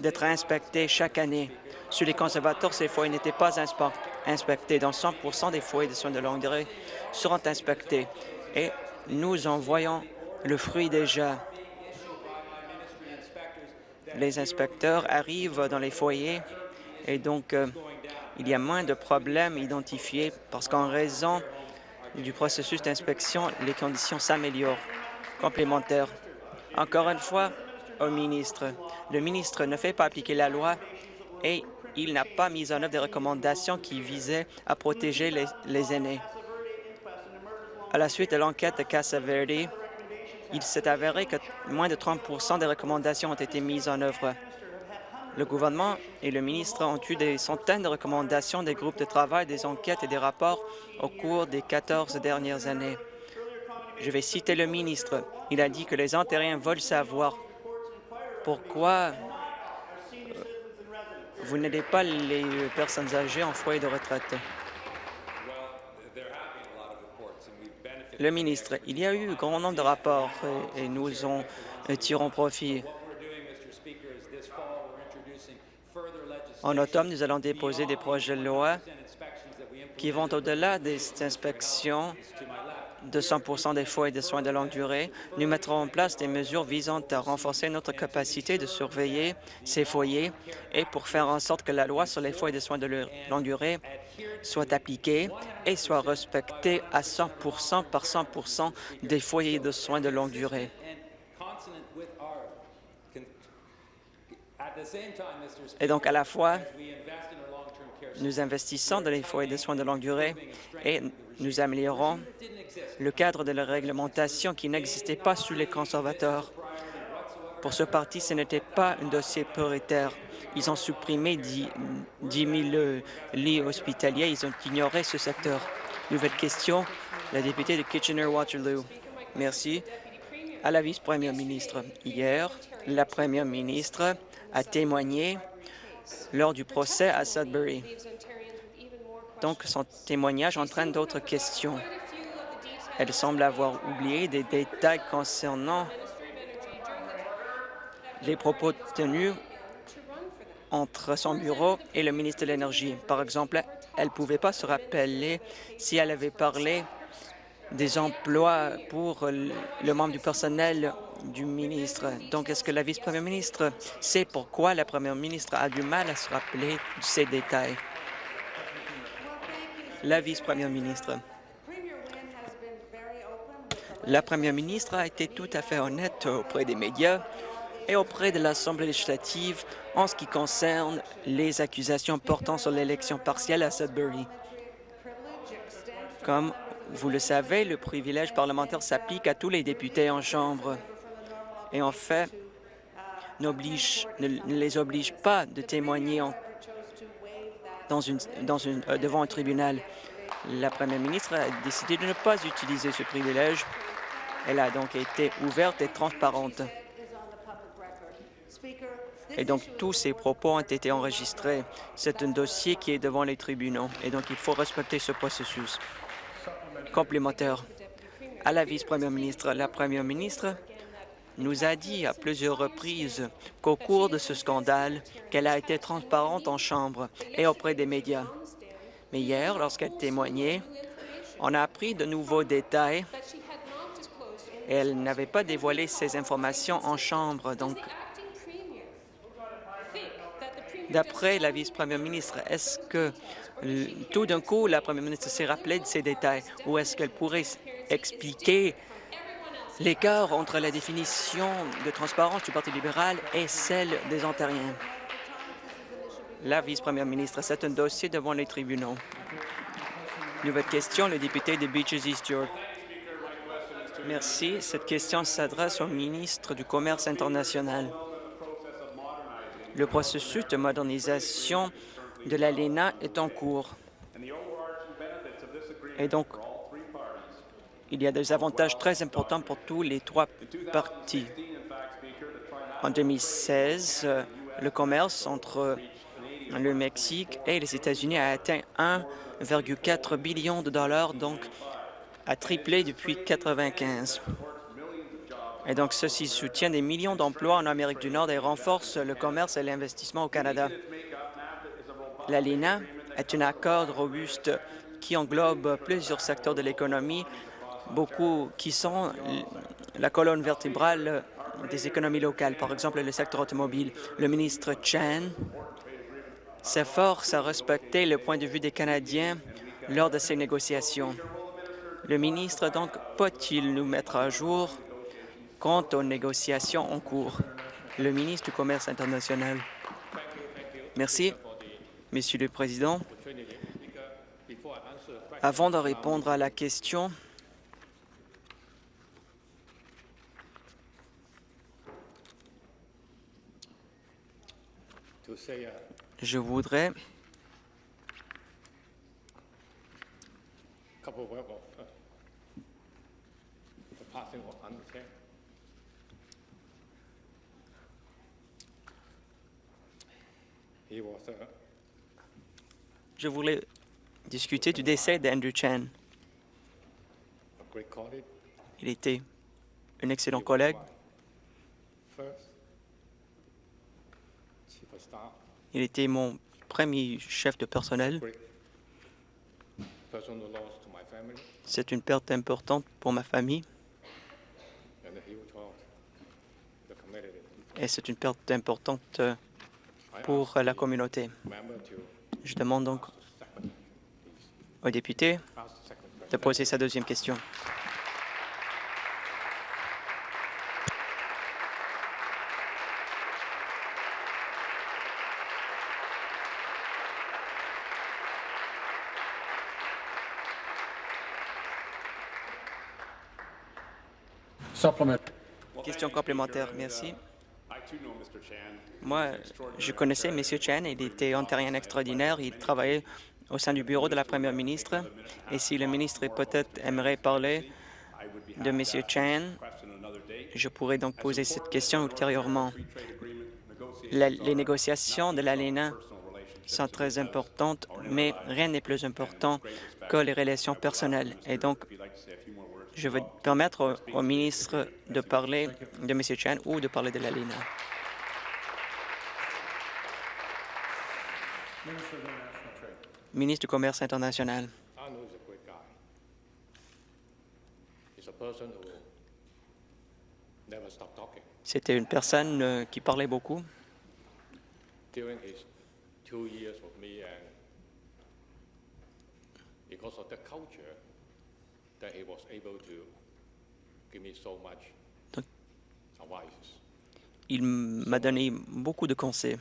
d'être inspectés chaque année. Sur les conservateurs, ces foyers n'étaient pas inspe- inspectés. Dans 100% des foyers de soins de longue durée seront inspectés. Et nous en voyons le fruit déjà. Les inspecteurs arrivent dans les foyers et donc euh, il y a moins de problèmes identifiés parce qu'en raison du processus d'inspection, les conditions s'améliorent. Complémentaire. Encore une fois, au ministre. Le ministre ne fait pas appliquer la loi et il n'a pas mis en œuvre des recommandations qui visaient à protéger les, aînés. À la suite de l'enquête de Casa Verde, il s'est avéré que moins de 30% des recommandations ont été mises en œuvre. Le gouvernement et le ministre ont eu des centaines de recommandations des groupes de travail, des enquêtes et des rapports au cours des 14 dernières années. Je vais citer le ministre. Il a dit que les Ontariens veulent savoir pourquoi vous n'aidez pas les personnes âgées en foyer de retraite. Le ministre, il y a eu un grand nombre de rapports et, nous en tirons profit. En automne, nous allons déposer des projets de loi qui vont au-delà des inspections de 100 des foyers de soins de longue durée. Nous mettrons en place des mesures visant à renforcer notre capacité de surveiller ces foyers et pour faire en sorte que la loi sur les foyers de soins de longue durée soit appliquée et soit respectée à 100 par 100 des foyers de soins de longue durée. Et donc, à la fois, nous investissons dans les foyers de soins de longue durée et nous améliorons le cadre de la réglementation qui n'existait pas sous les conservateurs. Pour ce parti, ce n'était pas un dossier prioritaire. Ils ont supprimé 10, 10 000 lits hospitaliers. Ils ont ignoré ce secteur. Nouvelle question, la députée de Kitchener-Waterloo. Merci. À la vice-première ministre. Hier, la première ministre a témoigné lors du procès à Sudbury. Donc, son témoignage entraîne d'autres questions. Elle semble avoir oublié des détails concernant les propos tenus entre son bureau et le ministre de l'Énergie. Par exemple, elle ne pouvait pas se rappeler si elle avait parlé des emplois pour le membre du personnel du ministre. Donc, est-ce que la vice-première ministre sait pourquoi la première ministre a du mal à se rappeler de ces détails? La vice-première ministre. La première ministre a été tout à fait honnête auprès des médias et auprès de l'Assemblée législative en ce qui concerne les accusations portant sur l'élection partielle à Sudbury. Comme vous le savez, le privilège parlementaire s'applique à tous les députés en Chambre et en fait ne, les oblige pas de témoigner euh, devant un tribunal. La première ministre a décidé de ne pas utiliser ce privilège. Elle a donc été ouverte et transparente. Et donc, tous ces propos ont été enregistrés. C'est un dossier qui est devant les tribunaux, et donc il faut respecter ce processus. Complémentaire. À la vice-première ministre, la première ministre nous a dit à plusieurs reprises qu'au cours de ce scandale, qu'elle a été transparente en Chambre et auprès des médias. Mais hier, lorsqu'elle témoignait, on a appris de nouveaux détails et elle n'avait pas dévoilé ces informations en Chambre. Donc, d'après la vice-première ministre, est-ce que tout d'un coup, la première ministre s'est rappelée de ces détails ou est-ce qu'elle pourrait expliquer l'écart entre la définition de transparence du Parti libéral et celle des Ontariens? La vice-première ministre, c'est un dossier devant les tribunaux. Nouvelle question, le député de Beaches East York. Merci. Cette question s'adresse au ministre du Commerce international. Le processus de modernisation de l'ALENA est en cours. Et donc, il y a des avantages très importants pour tous les trois partis. En 2016, le commerce entre le Mexique et les États-Unis a atteint 1,4 billion de dollars, donc a triplé depuis 1995. Et donc, ceci soutient des millions d'emplois en Amérique du Nord et renforce le commerce et l'investissement au Canada. L'ALENA est un accord robuste qui englobe plusieurs secteurs de l'économie, beaucoup qui sont la colonne vertébrale des économies locales, par exemple le secteur automobile. Le ministre Chen s'efforce à respecter le point de vue des Canadiens lors de ces négociations. Le ministre, donc, peut-il nous mettre à jour quant aux négociations en cours? Le ministre du Commerce international. Merci, Monsieur le Président. Avant de répondre à la question, je voudrais Je voulais discuter du décès d'Andrew Chan. Il était un excellent collègue. Il était mon premier chef de personnel. C'est une perte importante pour ma famille. Et c'est une perte importante euh, pour la communauté. Je demande donc au député de poser sa deuxième question. Question complémentaire, merci. Moi, je connaissais M. Chen, il était ontarien extraordinaire, il travaillait au sein du bureau de la première ministre. Et si le ministre peut-être aimerait parler de M. Chen, je pourrais donc poser cette question ultérieurement. Les négociations de l'ALENA sont très importantes, mais rien n'est plus important que les relations personnelles. Et donc, je vais permettre au, ministre de parler de M. Chen ou de parler de l'ALENA. Ministre du Commerce international. C'était une personne euh, qui parlait beaucoup. Because of the culture, Donc- Il m'a donné beaucoup de conseils,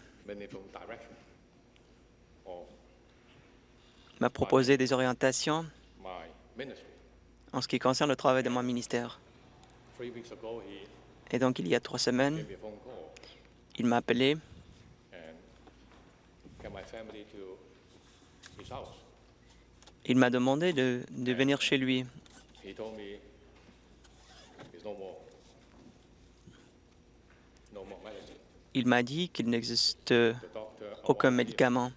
of m'a proposé des orientations en ce qui concerne le travail de mon ministère. Et donc, il y a trois semaines, il m'a appelé. Il m'a demandé de, de venir chez lui. He told me there's no more, no more medicine. Il m'a dit qu'il n'existe aucun médicament.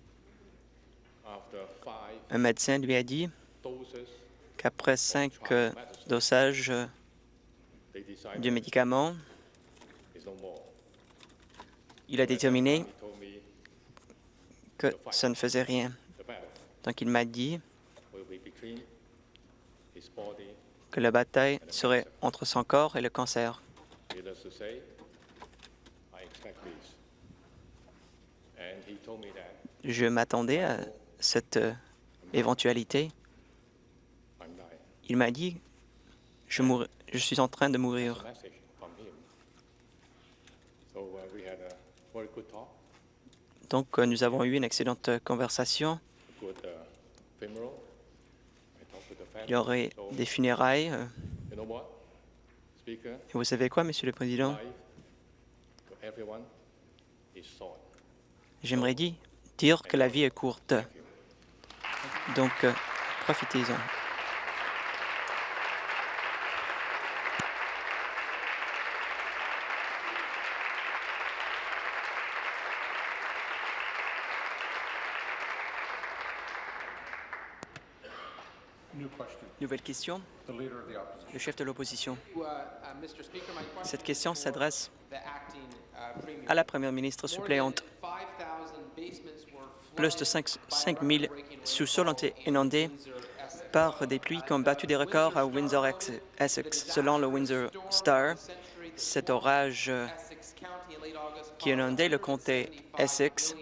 Un médecin lui a dit qu'après cinq euh, dosages euh, du médicament, il a déterminé que ça ne faisait rien. Donc il m'a dit que la bataille serait entre son corps et le cancer. Je m'attendais à cette euh, éventualité. Il m'a dit je, suis en train de mourir. Donc euh, nous avons eu une excellente conversation. Il y aurait des funérailles. euh, Et vous savez quoi, Monsieur le Président? J'aimerais dire, dire que la vie est courte. Donc, euh, profitez-en. Nouvelle question. Le chef de l'opposition. Cette question s'adresse à la première ministre suppléante. Plus de 5 000 sous-sols ont été inondés par des pluies qui ont battu des records à Windsor-Essex. Selon le Windsor Star, cet orage qui a inondé le comté Essex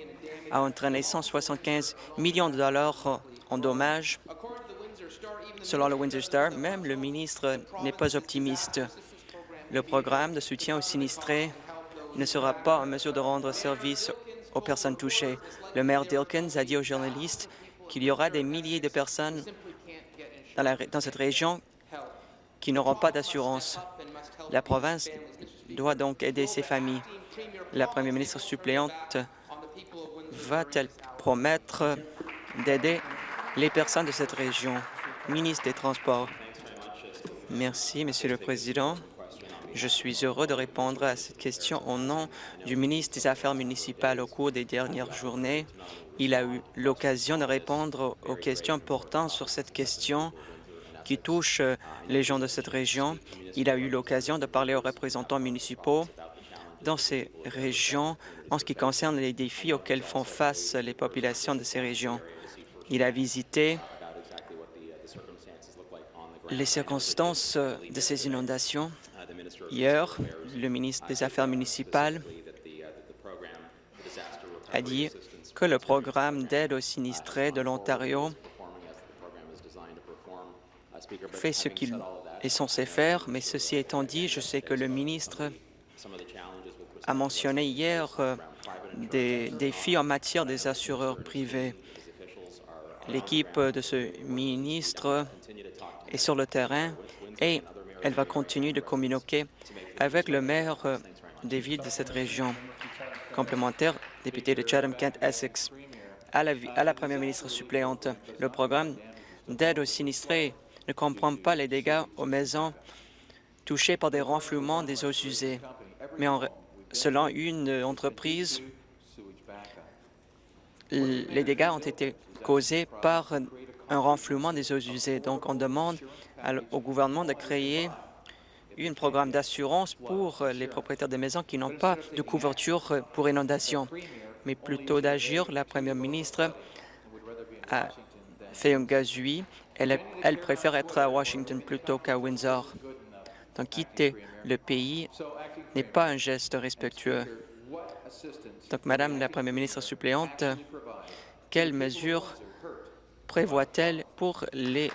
a entraîné 175 millions de dollars en dommages. Selon le Windsor Star, même le ministre n'est pas optimiste. Le programme de soutien aux sinistrés ne sera pas en mesure de rendre service aux personnes touchées. Le maire Dilkins a dit aux journalistes qu'il y aura des milliers de personnes dans, dans cette région qui n'auront pas d'assurance. La province doit donc aider ces familles. La première ministre suppléante va-t-elle promettre d'aider les personnes de cette région? Ministre des Transports. Merci, Monsieur le Président. Je suis heureux de répondre à cette question au nom du ministre des Affaires municipales au cours des dernières journées. Il a eu l'occasion de répondre aux questions portant sur cette question qui touche euh, les gens de cette région. Il a eu l'occasion de parler aux représentants municipaux dans ces régions en ce qui concerne les défis auxquels font face les populations de ces régions. Il a visité les circonstances euh, de ces inondations. Hier, le ministre des Affaires municipales a dit que le programme d'aide aux sinistrés de l'Ontario fait ce qu'il est censé faire, mais ceci étant dit, je sais que le ministre a mentionné hier euh, des défis en matière des assureurs privés. L'équipe de ce ministre sur le terrain et elle va continuer de communiquer avec le maire euh, des villes de cette région. Complémentaire, député de Chatham-Kent-Essex. À la, à la première ministre suppléante, le programme d'aide aux sinistrés ne comprend pas les dégâts aux maisons touchées par des renflouements des eaux usées. Mais selon une entreprise, les dégâts ont été causés par un renflouement des eaux usées. Donc, on demande au gouvernement de créer un programme d'assurance pour les propriétaires des maisons qui n'ont pas de couverture pour inondation, mais plutôt d'agir. La première ministre a fait un gazouille. Elle, elle préfère être à Washington plutôt qu'à Windsor. Donc, quitter le pays n'est pas un geste respectueux. Donc, Madame la Première ministre suppléante, quelles mesures prévoit-elle pour les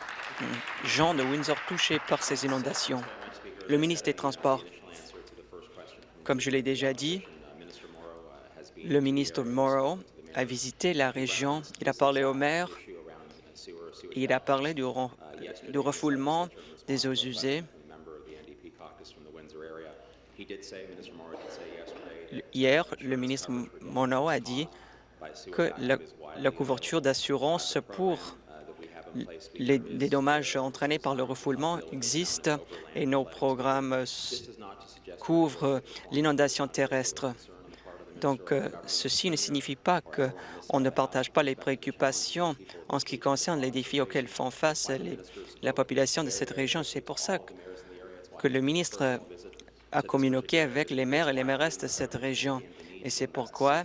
gens de Windsor touchés par ces inondations? Le ministre des Transports. Comme je l'ai déjà dit, le ministre Morrow a visité la région, il a parlé au maire, il a parlé du, du refoulement des eaux usées. Hier, le ministre Morrow a dit que la, couverture d'assurance pour les, dommages entraînés par le refoulement existe et nos programmes couvrent l'inondation terrestre. Donc, euh, ceci ne signifie pas qu'on ne partage pas les préoccupations en ce qui concerne les défis auxquels font face la population de cette région. C'est pour ça que, que le ministre a communiqué avec les maires et les mairesses de cette région. Et c'est pourquoi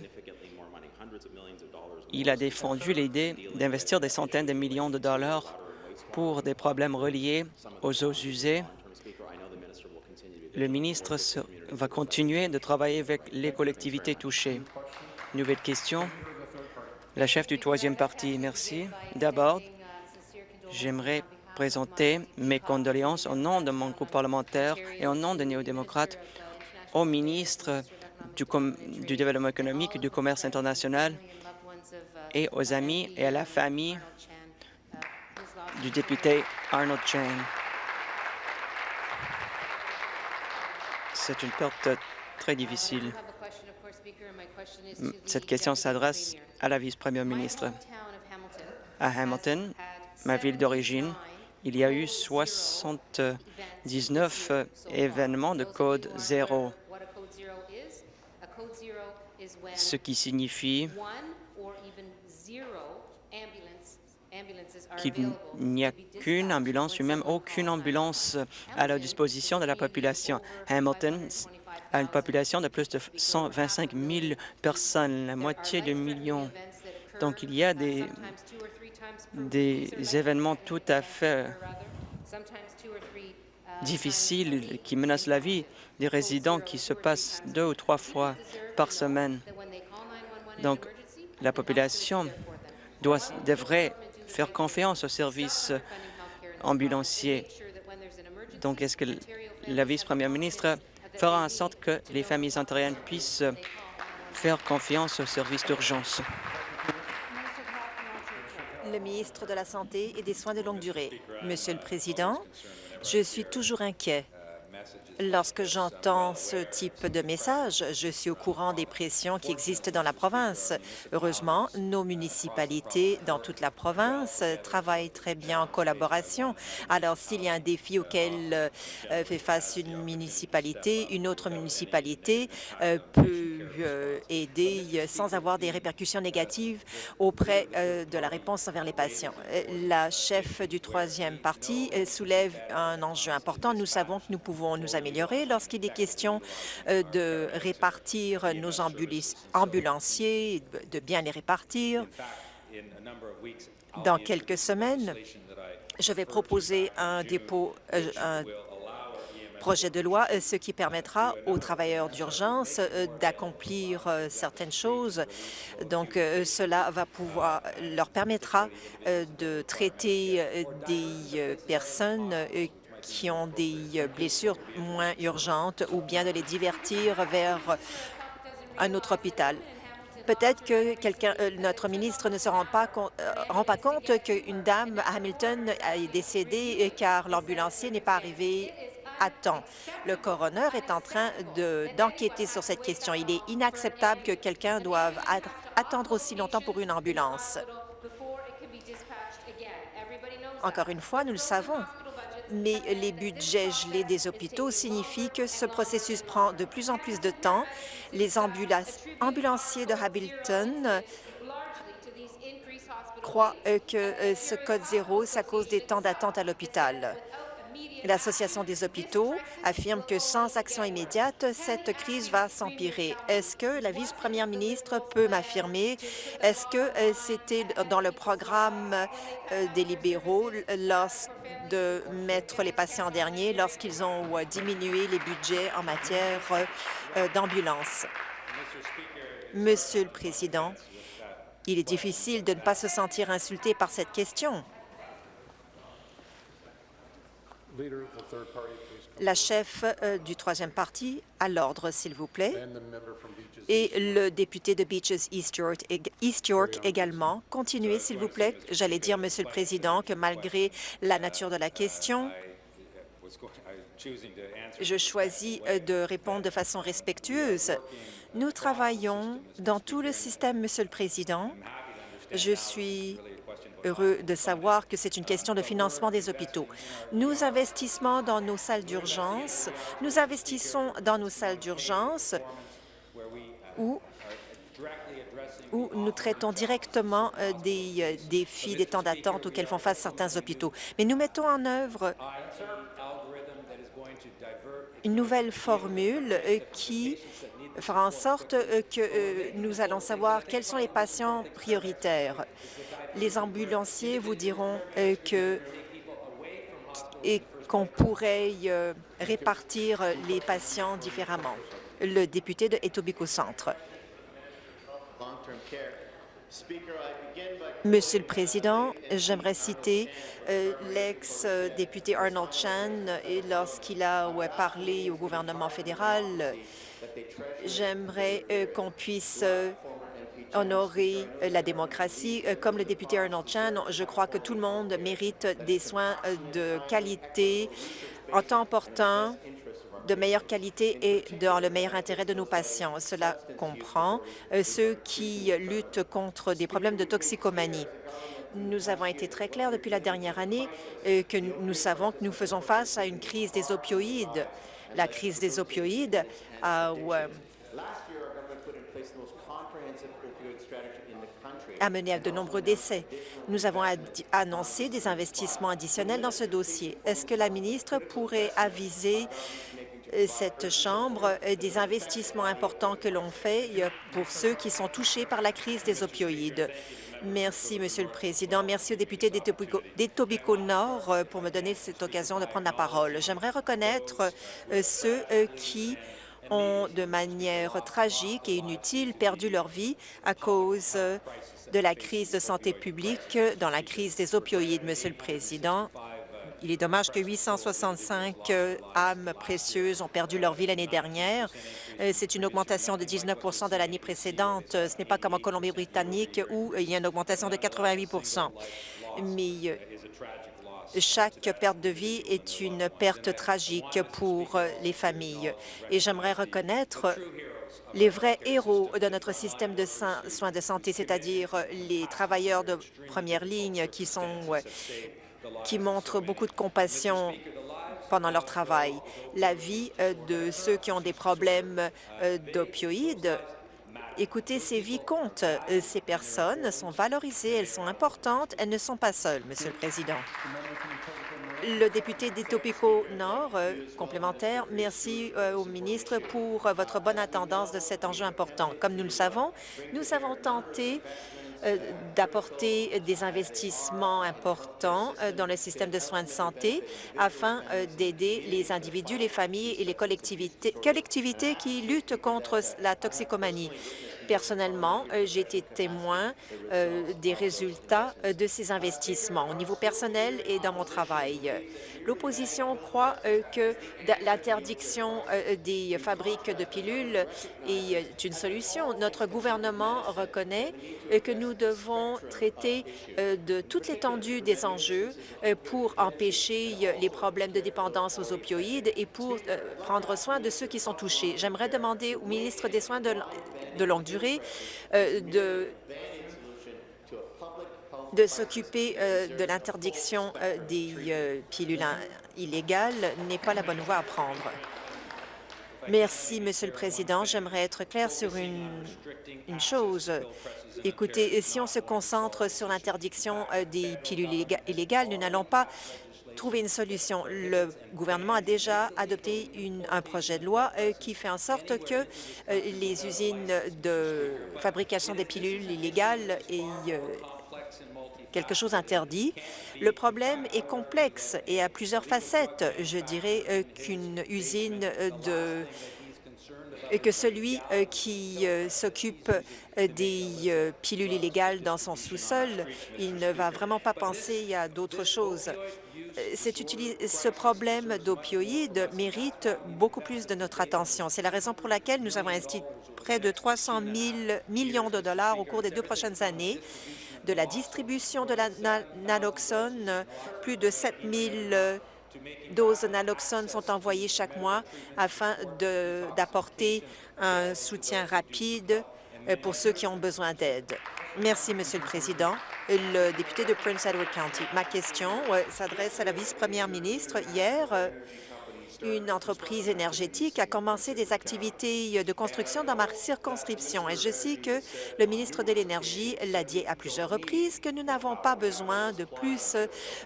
il a défendu l'idée d'investir des centaines de millions de dollars pour des problèmes reliés aux eaux usées. Le ministre va continuer de travailler avec les collectivités touchées. Nouvelle question. La chef du troisième parti, merci. D'abord, j'aimerais présenter mes condoléances au nom de mon groupe parlementaire et au nom des néo-démocrates au ministre du, du Développement économique et du commerce international et aux amis et à la famille du député Arnold Chang. C'est une perte très difficile. Cette question s'adresse à la vice-première ministre. À Hamilton, ma ville d'origine, il y a eu 79 événements de code zéro, ce qui signifie qu'il n'y a qu'une ambulance ou même aucune ambulance à la disposition de la population. Hamilton a une population de plus de 125 000 personnes, la moitié de million. Donc, il y a des, des événements tout à fait difficiles qui menacent la vie des résidents qui se passent deux ou trois fois par semaine. Donc, la population doit, devrait faire confiance aux services ambulanciers. Donc, est-ce que la vice-première ministre fera en sorte que les familles ontariennes puissent faire confiance aux services d'urgence? Le ministre de la Santé et des Soins de longue durée. Monsieur le Président, je suis toujours inquiet Lorsque j'entends ce type de message, je suis au courant des pressions qui existent dans la province. Heureusement, nos municipalités dans toute la province travaillent très bien en collaboration. Alors, s'il y a un défi auquel euh, fait face une municipalité, une autre municipalité euh, peut aider sans avoir des répercussions négatives auprès de la réponse envers les patients. La chef du troisième parti soulève un enjeu important. Nous savons que nous pouvons nous améliorer lorsqu'il est question euh, de répartir nos ambulanciers, de bien les répartir. Dans quelques semaines, je vais proposer un dépôt, euh, projet de loi, euh, ce qui permettra aux travailleurs d'urgence d'accomplir certaines choses. Donc, cela va pouvoir leur permettra de traiter des personnes qui ont des euh, blessures moins urgentes ou bien de les divertir vers un autre hôpital. Peut-être que euh, notre ministre ne se rend pas, euh, rend pas compte qu'une dame à Hamilton est décédée car l'ambulancier n'est pas arrivé Le coroner est en train d'enquêter sur cette question. Il est inacceptable que quelqu'un doive attendre aussi longtemps pour une ambulance. Encore une fois, nous le savons, mais les budgets gelés des hôpitaux signifient que ce processus prend de plus en plus de temps. Les ambulanciers de Hamilton croient euh, que euh, ce code zéro, c'est à cause des temps d'attente à l'hôpital. L'Association des hôpitaux affirme que sans action immédiate, cette crise va s'empirer. Est-ce que la vice-première ministre peut m'affirmer, est-ce que euh, c'était dans le programme des libéraux de mettre les patients en dernier lorsqu'ils ont diminué les budgets en matière d'ambulance? Monsieur le Président, il est difficile de ne pas se sentir insulté par cette question. La chef euh, du troisième parti, à l'ordre, s'il vous plaît. Et le député de Beaches East York, East York également. Continuez, s'il vous plaît. J'allais dire, Monsieur le Président, que malgré la nature de la question, je choisis euh, de répondre de façon respectueuse. Nous travaillons dans tout le système, Monsieur le Président. Je suis heureux de savoir que c'est une question de financement des hôpitaux. Nous investissons dans nos salles d'urgence. Nous investissons dans nos salles d'urgence où, où nous traitons directement euh, des euh, défis, des temps d'attente auxquels font face certains hôpitaux. Mais nous mettons en œuvre une nouvelle formule euh, qui fera en sorte que nous allons savoir quels sont les patients prioritaires. Les ambulanciers vous diront euh, que et qu'on pourrait répartir les patients différemment. Le député de Etobicoke Centre. Monsieur le Président, j'aimerais citer l'ex-député Arnold Chan lorsqu'il a parlé au gouvernement fédéral J'aimerais euh, qu'on puisse euh, honorer euh, la démocratie. Comme le député Arnold Chan, je crois que tout le monde mérite des soins de qualité en temps portant de meilleure qualité et dans le meilleur intérêt de nos patients. Cela comprend ceux qui luttent contre des problèmes de toxicomanie. Nous avons été très clairs depuis la dernière année que nous savons que nous faisons face à une crise des opioïdes. La crise des opioïdes a mené à de nombreux décès. Nous avons annoncé des investissements additionnels dans ce dossier. Est-ce que la ministre pourrait aviser euh, cette Chambre euh, des investissements importants que l'on fait euh, pour ceux qui sont touchés par la crise des opioïdes? Merci, Monsieur le Président. Merci aux députés d'Etobicoke Nord pour me donner cette occasion de prendre la parole. J'aimerais reconnaître ceux qui ont, de manière tragique et inutile, perdu leur vie à cause de la crise de santé publique dans la crise des opioïdes. Monsieur le Président, il est dommage que 865 âmes précieuses ont perdu leur vie l'année dernière. Euh, c'est une augmentation de 19% de l'année précédente. Ce n'est pas comme en Colombie-Britannique où il y a une augmentation de 88% Mais euh, chaque perte de vie est une perte tragique pour euh, les familles. Et j'aimerais reconnaître les vrais héros de notre système de soins de santé, c'est-à-dire les travailleurs de première ligne qui montrent beaucoup de compassion pendant leur travail. La vie euh, de ceux qui ont des problèmes euh, d'opioïdes Écoutez, ces vies comptent. Euh, ces personnes sont valorisées, elles sont importantes, elles ne sont pas seules, Monsieur le Président. Le député d'Etopico Nord, complémentaire, merci au ministre pour votre bonne attendance de cet enjeu important. Comme nous le savons, nous avons tenté euh, d'apporter des investissements importants euh, dans le système de soins de santé afin euh, d'aider les individus, les familles et les collectivités qui luttent contre la toxicomanie. Personnellement, euh, j'ai été témoin euh, des résultats euh, de ces investissements au niveau personnel et dans mon travail. L'opposition croit que l'interdiction des fabriques de pilules est une solution. Notre gouvernement reconnaît que nous devons traiter de toute l'étendue des enjeux pour empêcher les problèmes de dépendance aux opioïdes et pour prendre soin de ceux qui sont touchés. J'aimerais demander au ministre des Soins de, de longue durée de de s'occuper euh, de l'interdiction euh, des euh, pilules illégales n'est pas la bonne voie à prendre. Merci, Monsieur le Président. J'aimerais être clair sur une, une, chose. Écoutez, si on se concentre sur l'interdiction des pilules illégales, nous n'allons pas trouver une solution. Le gouvernement a déjà adopté un projet de loi euh, qui fait en sorte que euh, les usines de fabrication des pilules illégales aient euh, quelque chose interdit. Le problème est complexe et a plusieurs facettes. Je dirais qu'une usine de et que celui qui s'occupe des pilules illégales dans son sous-sol, il ne va vraiment pas penser à d'autres choses ce problème d'opioïdes mérite beaucoup plus de notre attention. C'est la raison pour laquelle nous avons investi près de 300 000 millions de dollars au cours des deux prochaines années de la distribution de la naloxone. Plus de 7 000 doses de naloxone sont envoyées chaque mois afin d'apporter un soutien rapide pour ceux qui ont besoin d'aide. Merci, Monsieur le Président. Le député de Prince Edward County. Ma question s'adresse à la vice-première ministre. Hier, euh, une entreprise énergétique a commencé des activités de construction dans ma circonscription et je sais que le ministre de l'Énergie l'a dit à plusieurs reprises que nous n'avons pas besoin de plus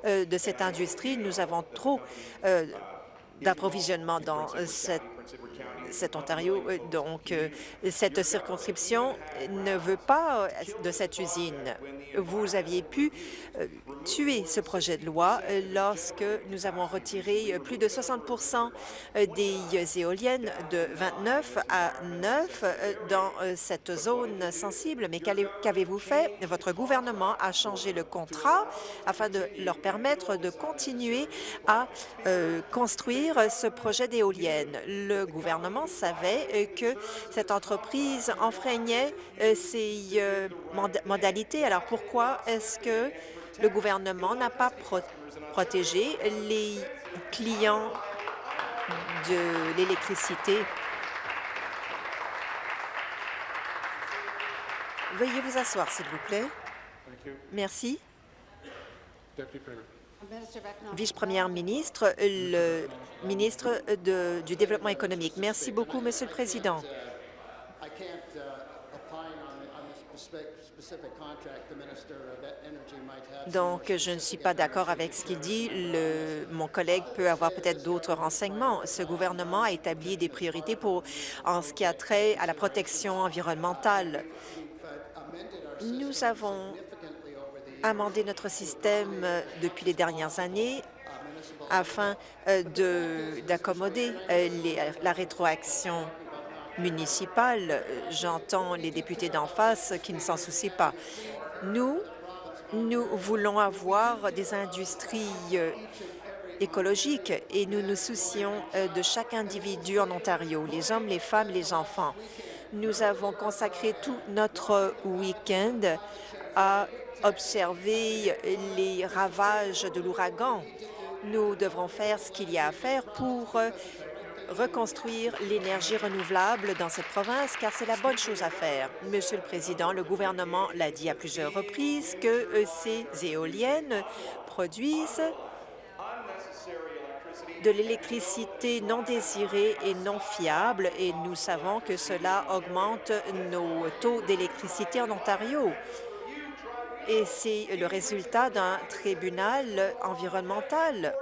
euh, de cette industrie. Nous avons trop d'approvisionnement dans cette cet Ontario. Euh, donc, euh, cette circonscription ne veut pas euh, de cette usine. Vous aviez pu tuer ce projet de loi lorsque nous avons retiré plus de 60 des éoliennes de 29 à 9 dans cette zone sensible. Mais qu'avez-vous fait? Votre gouvernement a changé le contrat afin de leur permettre de continuer à construire ce projet d'éoliennes. Le gouvernement savait euh, que cette entreprise enfreignait euh, ses euh, modalités. Alors pourquoi est-ce que le gouvernement n'a pas protégé les clients de l'électricité? Veuillez vous asseoir, s'il vous plaît. Merci. Vice-première ministre, le ministre de, du Développement économique. Merci beaucoup, Monsieur le Président. Donc, je ne suis pas d'accord avec ce qu'il dit. Le, mon collègue peut avoir peut-être d'autres renseignements. Ce gouvernement a établi des priorités pour, en ce qui a trait à la protection environnementale. Nous avons amendé notre système euh, depuis les dernières années afin euh, d'accommoder euh, la rétroaction municipale. J'entends les députés d'en face qui ne s'en soucient pas. Nous, nous voulons avoir des industries écologiques et nous nous soucions de chaque individu en Ontario, les hommes, les femmes, les enfants. Nous avons consacré tout notre week-end à observer les ravages de l'ouragan. Nous devrons faire ce qu'il y a à faire pour euh, reconstruire l'énergie renouvelable dans cette province, car c'est la bonne chose à faire. Monsieur le Président, le gouvernement l'a dit à plusieurs reprises que euh, ces éoliennes produisent de l'électricité non désirée et non fiable, et nous savons que cela augmente nos taux d'électricité en Ontario et c'est le résultat d'un tribunal environnemental.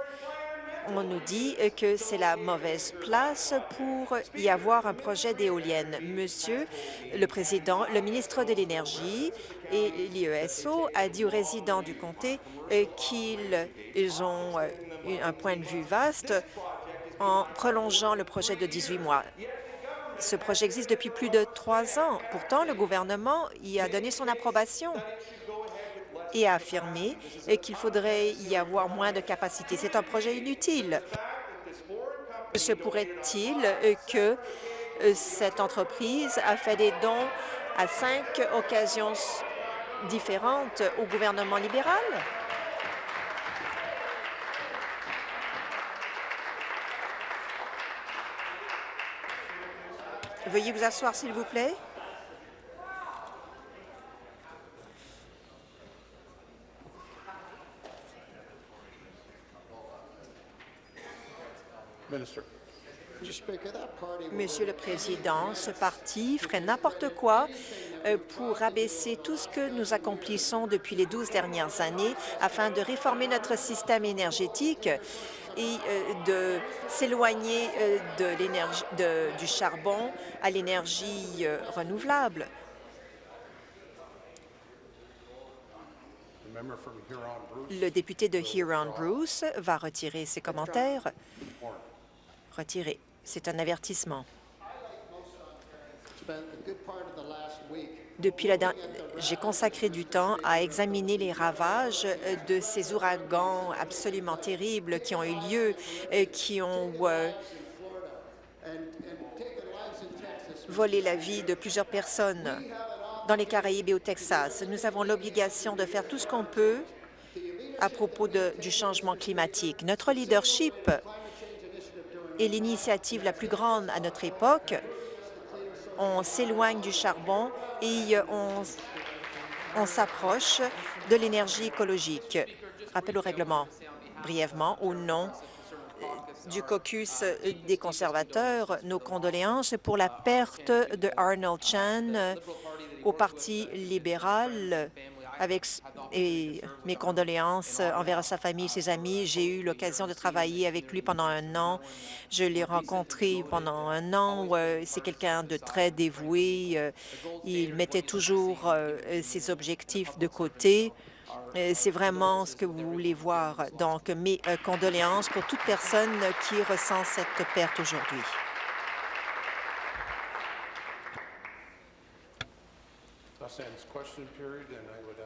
On nous dit que c'est la mauvaise place pour y avoir un projet d'éolienne. Monsieur le Président, le ministre de l'Énergie et l'IESO a dit aux résidents du comté qu'ils ont un point de vue vaste en prolongeant le projet de 18 mois. Ce projet existe depuis plus de trois ans. Pourtant, le gouvernement y a donné son approbation et a affirmé qu'il faudrait y avoir moins de capacité. C'est un projet inutile. Se pourrait-il que cette entreprise a fait des dons à cinq occasions différentes au gouvernement libéral? Veuillez vous asseoir, s'il vous plaît. Monsieur le Président, ce parti ferait n'importe quoi euh, pour abaisser tout ce que nous accomplissons depuis les douze dernières années afin de réformer notre système énergétique et euh, de s'éloigner euh, de l'énergie du charbon à l'énergie renouvelable. Le député de Huron-Bruce va retirer ses commentaires. C'est un avertissement. Depuis la j'ai consacré du temps à examiner les ravages de ces ouragans absolument terribles qui ont eu lieu, et qui ont euh, volé la vie de plusieurs personnes dans les Caraïbes et au Texas. Nous avons l'obligation de faire tout ce qu'on peut à propos du changement climatique. Notre leadership est l'initiative la plus grande à notre époque. On s'éloigne du charbon et on, on s'approche de l'énergie écologique. Rappel au règlement. Brièvement, au nom du caucus des conservateurs, nos condoléances pour la perte de Arnold Chan au Parti libéral avec et mes condoléances envers sa famille, ses amis. J'ai eu l'occasion de travailler avec lui pendant un an. Je l'ai rencontré pendant un an. C'est quelqu'un de très dévoué. Euh, il mettait toujours euh, ses objectifs de côté. C'est vraiment ce que vous voulez voir. Donc, mes euh, condoléances pour toute personne qui ressent cette perte aujourd'hui.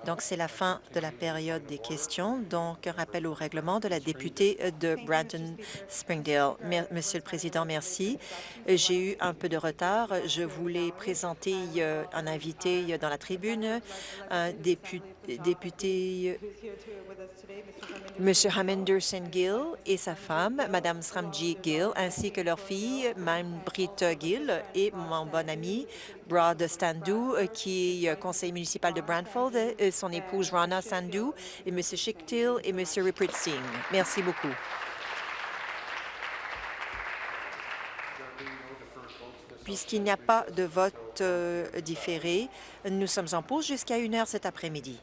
Donc, c'est la fin de la période des questions. Donc, un rappel au règlement de la députée de Brandon-Springdale. Monsieur le Président, merci. J'ai eu un peu de retard. Je voulais présenter un invité dans la tribune, un député, député Monsieur Hamenderson Gill et sa femme, Madame Sramji Gill, ainsi que leur fille, Mme Britt Gill, et mon bon ami, Brad Standou, qui est conseiller municipal de Brantford, son épouse Rana Sandou, et M. Schichtil et M. Rupert Singh. Merci beaucoup. Puisqu'il n'y a pas de vote euh, différé, nous sommes en pause jusqu'à une heure cet après-midi.